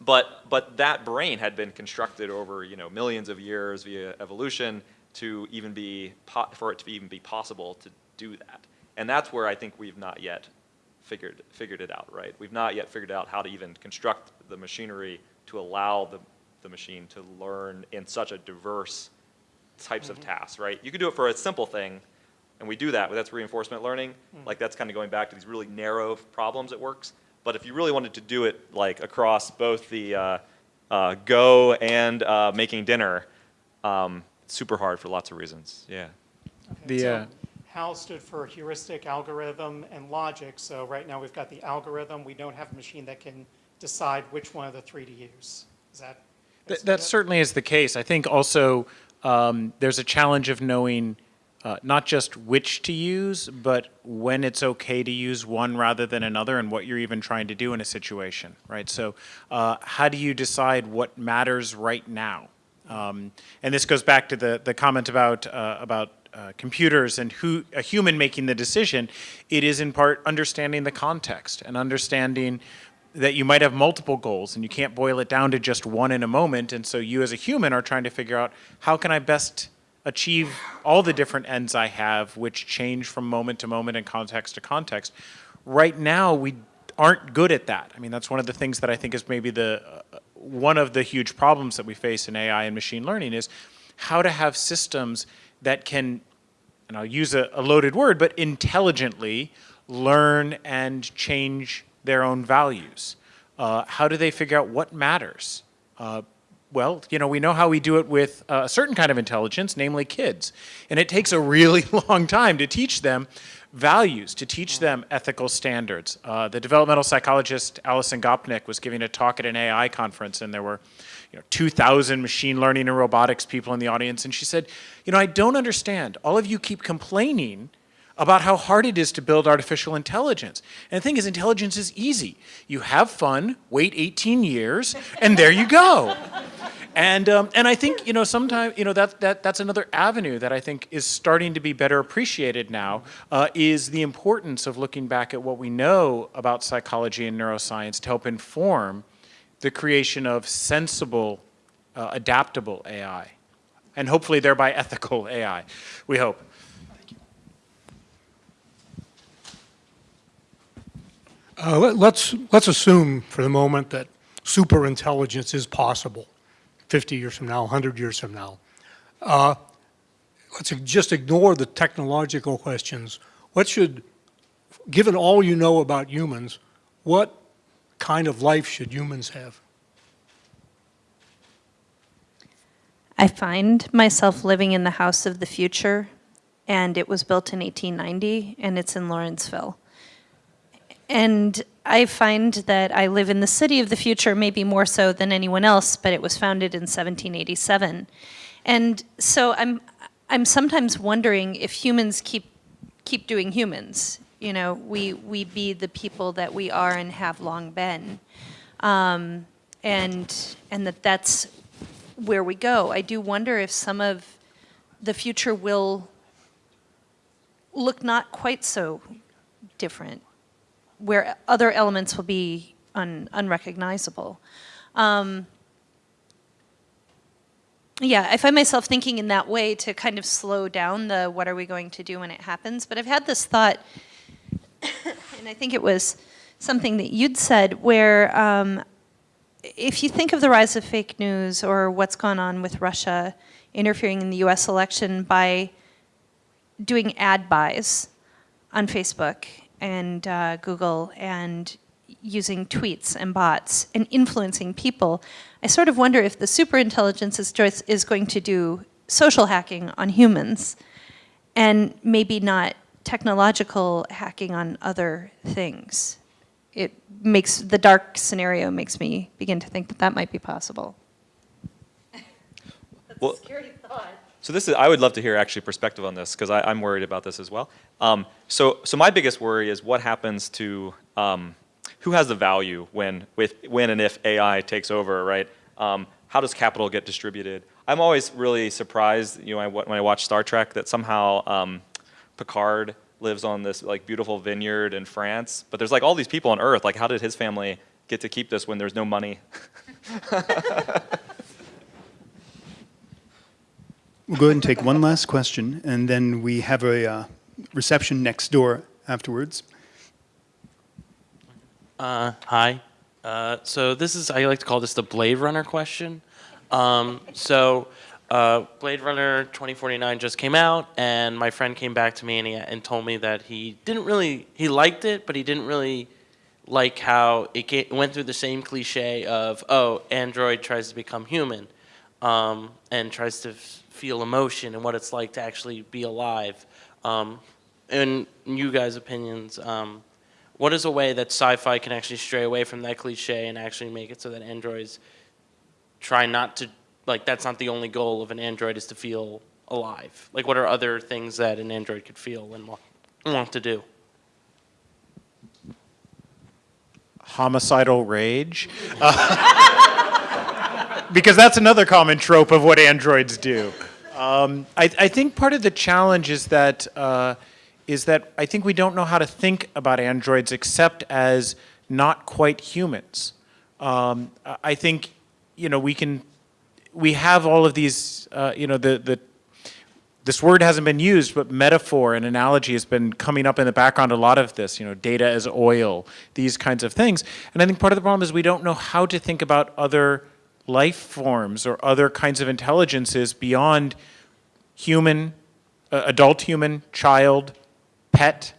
but, but that brain had been constructed over, you know, millions of years via evolution to even be, for it to even be possible to do that. And that's where I think we've not yet figured, figured it out, right? We've not yet figured out how to even construct the machinery to allow the the machine to learn in such a diverse types of tasks, right? You could do it for a simple thing, And we do that, that's reinforcement learning. Like that's kind of going back to these really narrow problems it works. But if you really wanted to do it like across both the uh, uh, Go and uh, making dinner, um, super hard for lots of reasons. Yeah. The, So uh, HAL stood for heuristic, algorithm, and logic. So right now we've got the algorithm. We don't have a machine that can decide which one of the three to use. Is that? Th- That certainly is the case. I think also um, there's a challenge of knowing uh, not just which to use, but when it's okay to use one rather than another and what you're even trying to do in a situation, right? So uh, how do you decide what matters right now? Um, and this goes back to the, the comment about, uh, about uh, computers and who, a human making the decision. It is in part understanding the context and understanding that you might have multiple goals and you can't boil it down to just one in a moment. And so you as a human are trying to figure out how can I best achieve all the different ends I have, which change from moment to moment and context to context. Right now, we aren't good at that. I mean, that's one of the things that I think is maybe the uh, one of the huge problems that we face in AI and machine learning is how to have systems that can, and I'll use a, a loaded word, but intelligently learn and change their own values. Uh, how do they figure out what matters? Uh, well, you know, we know how we do it with uh, a certain kind of intelligence, namely kids. And it takes a really <laughs> long time to teach them values, to teach them ethical standards. Uh, the developmental psychologist Alison Gopnik was giving a talk at an AI conference, and there were you know, 2,000 machine learning and robotics people in the audience. And she said, you know, I don't understand. All of you keep complaining about how hard it is to build artificial intelligence. And the thing is, intelligence is easy. You have fun, wait 18 years, and there you go. And, um, and I think, you know, sometimes, you know, that, that, that's another avenue that I think is starting to be better appreciated now, uh, is the importance of looking back at what we know about psychology and neuroscience to help inform the creation of sensible, uh, adaptable AI, and hopefully thereby ethical AI, we hope. Uh, let- Let's, let's assume for the moment that superintelligence is possible 50 years from now, 100 years from now. Uh, Let's just ignore the technological questions. What should, given all you know about humans, what kind of life should humans have? I find myself living in the house of the future, and it was built in 1890, and it's in Lawrenceville. And I find that I live in the city of the future, maybe more so than anyone else, but it was founded in 1787. And so I'm, I'm sometimes wondering if humans keep, keep doing humans. You know, we, we be the people that we are and have long been. Um, and, and that that's where we go. I do wonder if some of the future will look not quite so different, where other elements will be un, unrecognizable. Um, yeah, I find myself thinking in that way to kind of slow down the what are we going to do when it happens. But I've had this thought, <coughs> and I think it was something that you'd said, where um, if you think of the rise of fake news or what's gone on with Russia interfering in the US election by doing ad buys on Facebook and uh, Google and using tweets and bots and influencing people, I sort of wonder if the superintelligence is, is going to do social hacking on humans and maybe not technological hacking on other things. It makes, the dark scenario makes me begin to think that that might be possible. That's Well- a scary thought. So this is, I would love to hear actually perspective on this because I'm worried about this as well. Um, so, so my biggest worry is what happens to, um, who has the value when, with, when and if AI takes over, right? Um, how does capital get distributed? I'm always really surprised, you know, when I watch Star Trek that somehow um, Picard lives on this like beautiful vineyard in France, but there's like all these people on Earth. Like, how did his family get to keep this when there's no money? <laughs> We'll go ahead and take one last question, and then we have a uh, reception next door afterwards. Uh, hi. Uh, so this is, I like to call this the Blade Runner question. Um, so uh, Blade Runner 2049 just came out, and my friend came back to me and, he, and told me that he didn't really, he liked it, but he didn't really like how it ga- went through the same cliche of, oh, Android tries to become human um, and tries to feel emotion and what it's like to actually be alive. Um, in you guys' opinions, um, what is a way that sci-fi can actually stray away from that cliche and actually make it so that androids try not to like that's not the only goal of an android is to feel alive like what are other things that an android could feel and want to do homicidal rage. Uh, <laughs> because that's another common trope of what androids do. Um, I, I think part of the challenge is that uh, is that I think we don't know how to think about androids except as not quite humans. Um, I think you know we can we have all of these uh, you know the the this word hasn't been used, but metaphor and analogy has been coming up in the background a lot of this, you know, data as oil, these kinds of things. And I think part of the problem is we don't know how to think about other life forms or other kinds of intelligences beyond human, uh, adult human, child, pet,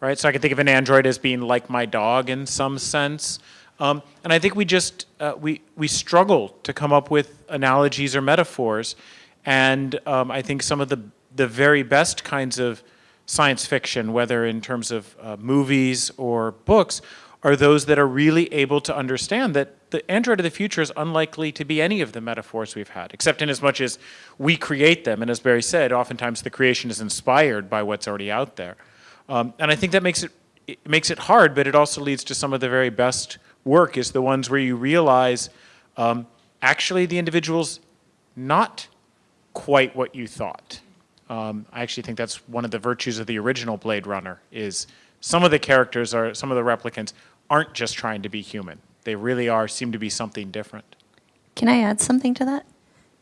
right? So I can think of an android as being like my dog in some sense. Um, and I think we just, uh, we, we struggle to come up with analogies or metaphors. And um, I think some of the, the very best kinds of science fiction, whether in terms of uh, movies or books, are those that are really able to understand that the android of the future is unlikely to be any of the metaphors we've had, except in as much as we create them. And as Barry said, oftentimes the creation is inspired by what's already out there. Um, and I think that makes it, it makes it hard, but it also leads to some of the very best work is the ones where you realize um, actually the individual's not quite what you thought. Um, I actually think that's one of the virtues of the original Blade Runner is some of the characters are, some of the replicants aren't just trying to be human. They really are, seem to be something different. Can I add something to that?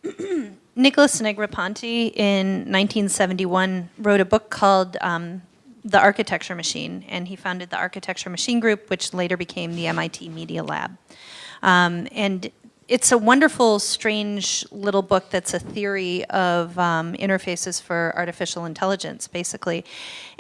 <clears throat> Nicholas Negroponte in 1971 wrote a book called um, The Architecture Machine, and he founded the Architecture Machine Group, which later became the MIT Media Lab. Um, and it's a wonderful, strange little book that's a theory of um, interfaces for artificial intelligence, basically.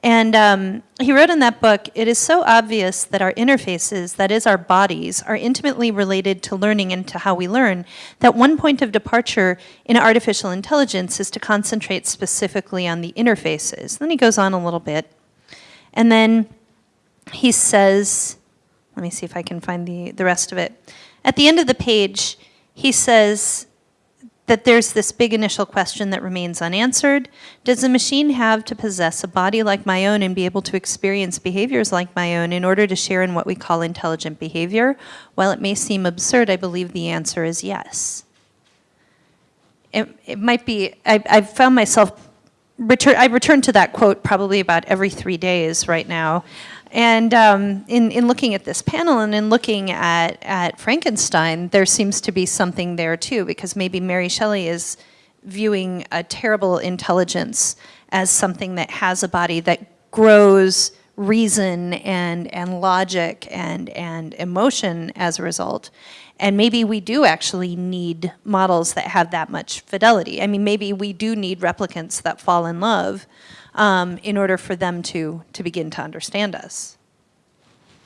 And um, he wrote in that book, it is so obvious that our interfaces, that is our bodies, are intimately related to learning and to how we learn, that one point of departure in artificial intelligence is to concentrate specifically on the interfaces. Then he goes on a little bit. And then he says, let me see if I can find the, the rest of it. At the end of the page, he says that there's this big initial question that remains unanswered. Does a machine have to possess a body like my own and be able to experience behaviors like my own in order to share in what we call intelligent behavior? While it may seem absurd, I believe the answer is yes. It, it might be, I, I've found myself, return, I return to that quote probably about every three days right now. And um, in, in looking at this panel and in looking at, at Frankenstein, there seems to be something there too, because maybe Mary Shelley is viewing a terrible intelligence as something that has a body that grows reason and, and logic and, and emotion as a result. And maybe we do actually need models that have that much fidelity. I mean, maybe we do need replicants that fall in love um, in order for them to, to begin to understand us.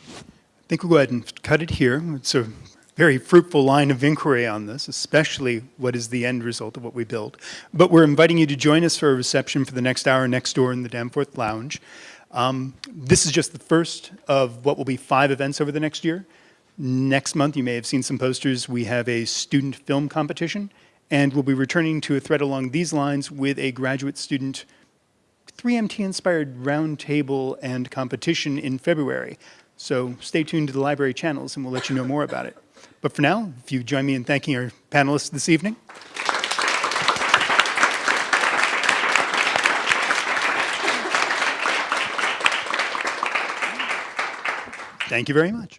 I think we'll go ahead and cut it here. It's a very fruitful line of inquiry on this, especially what is the end result of what we build. But we're inviting you to join us for a reception for the next hour next door in the Danforth Lounge. Um, this is just the first of what will be five events over the next year. Next month, you may have seen some posters, we have a student film competition, and we'll be returning to a thread along these lines with a graduate student 3MT-inspired roundtable and competition in February. So stay tuned to the library channels and we'll let you know more about it. But for now, if you join me in thanking our panelists this evening. Thank you very much.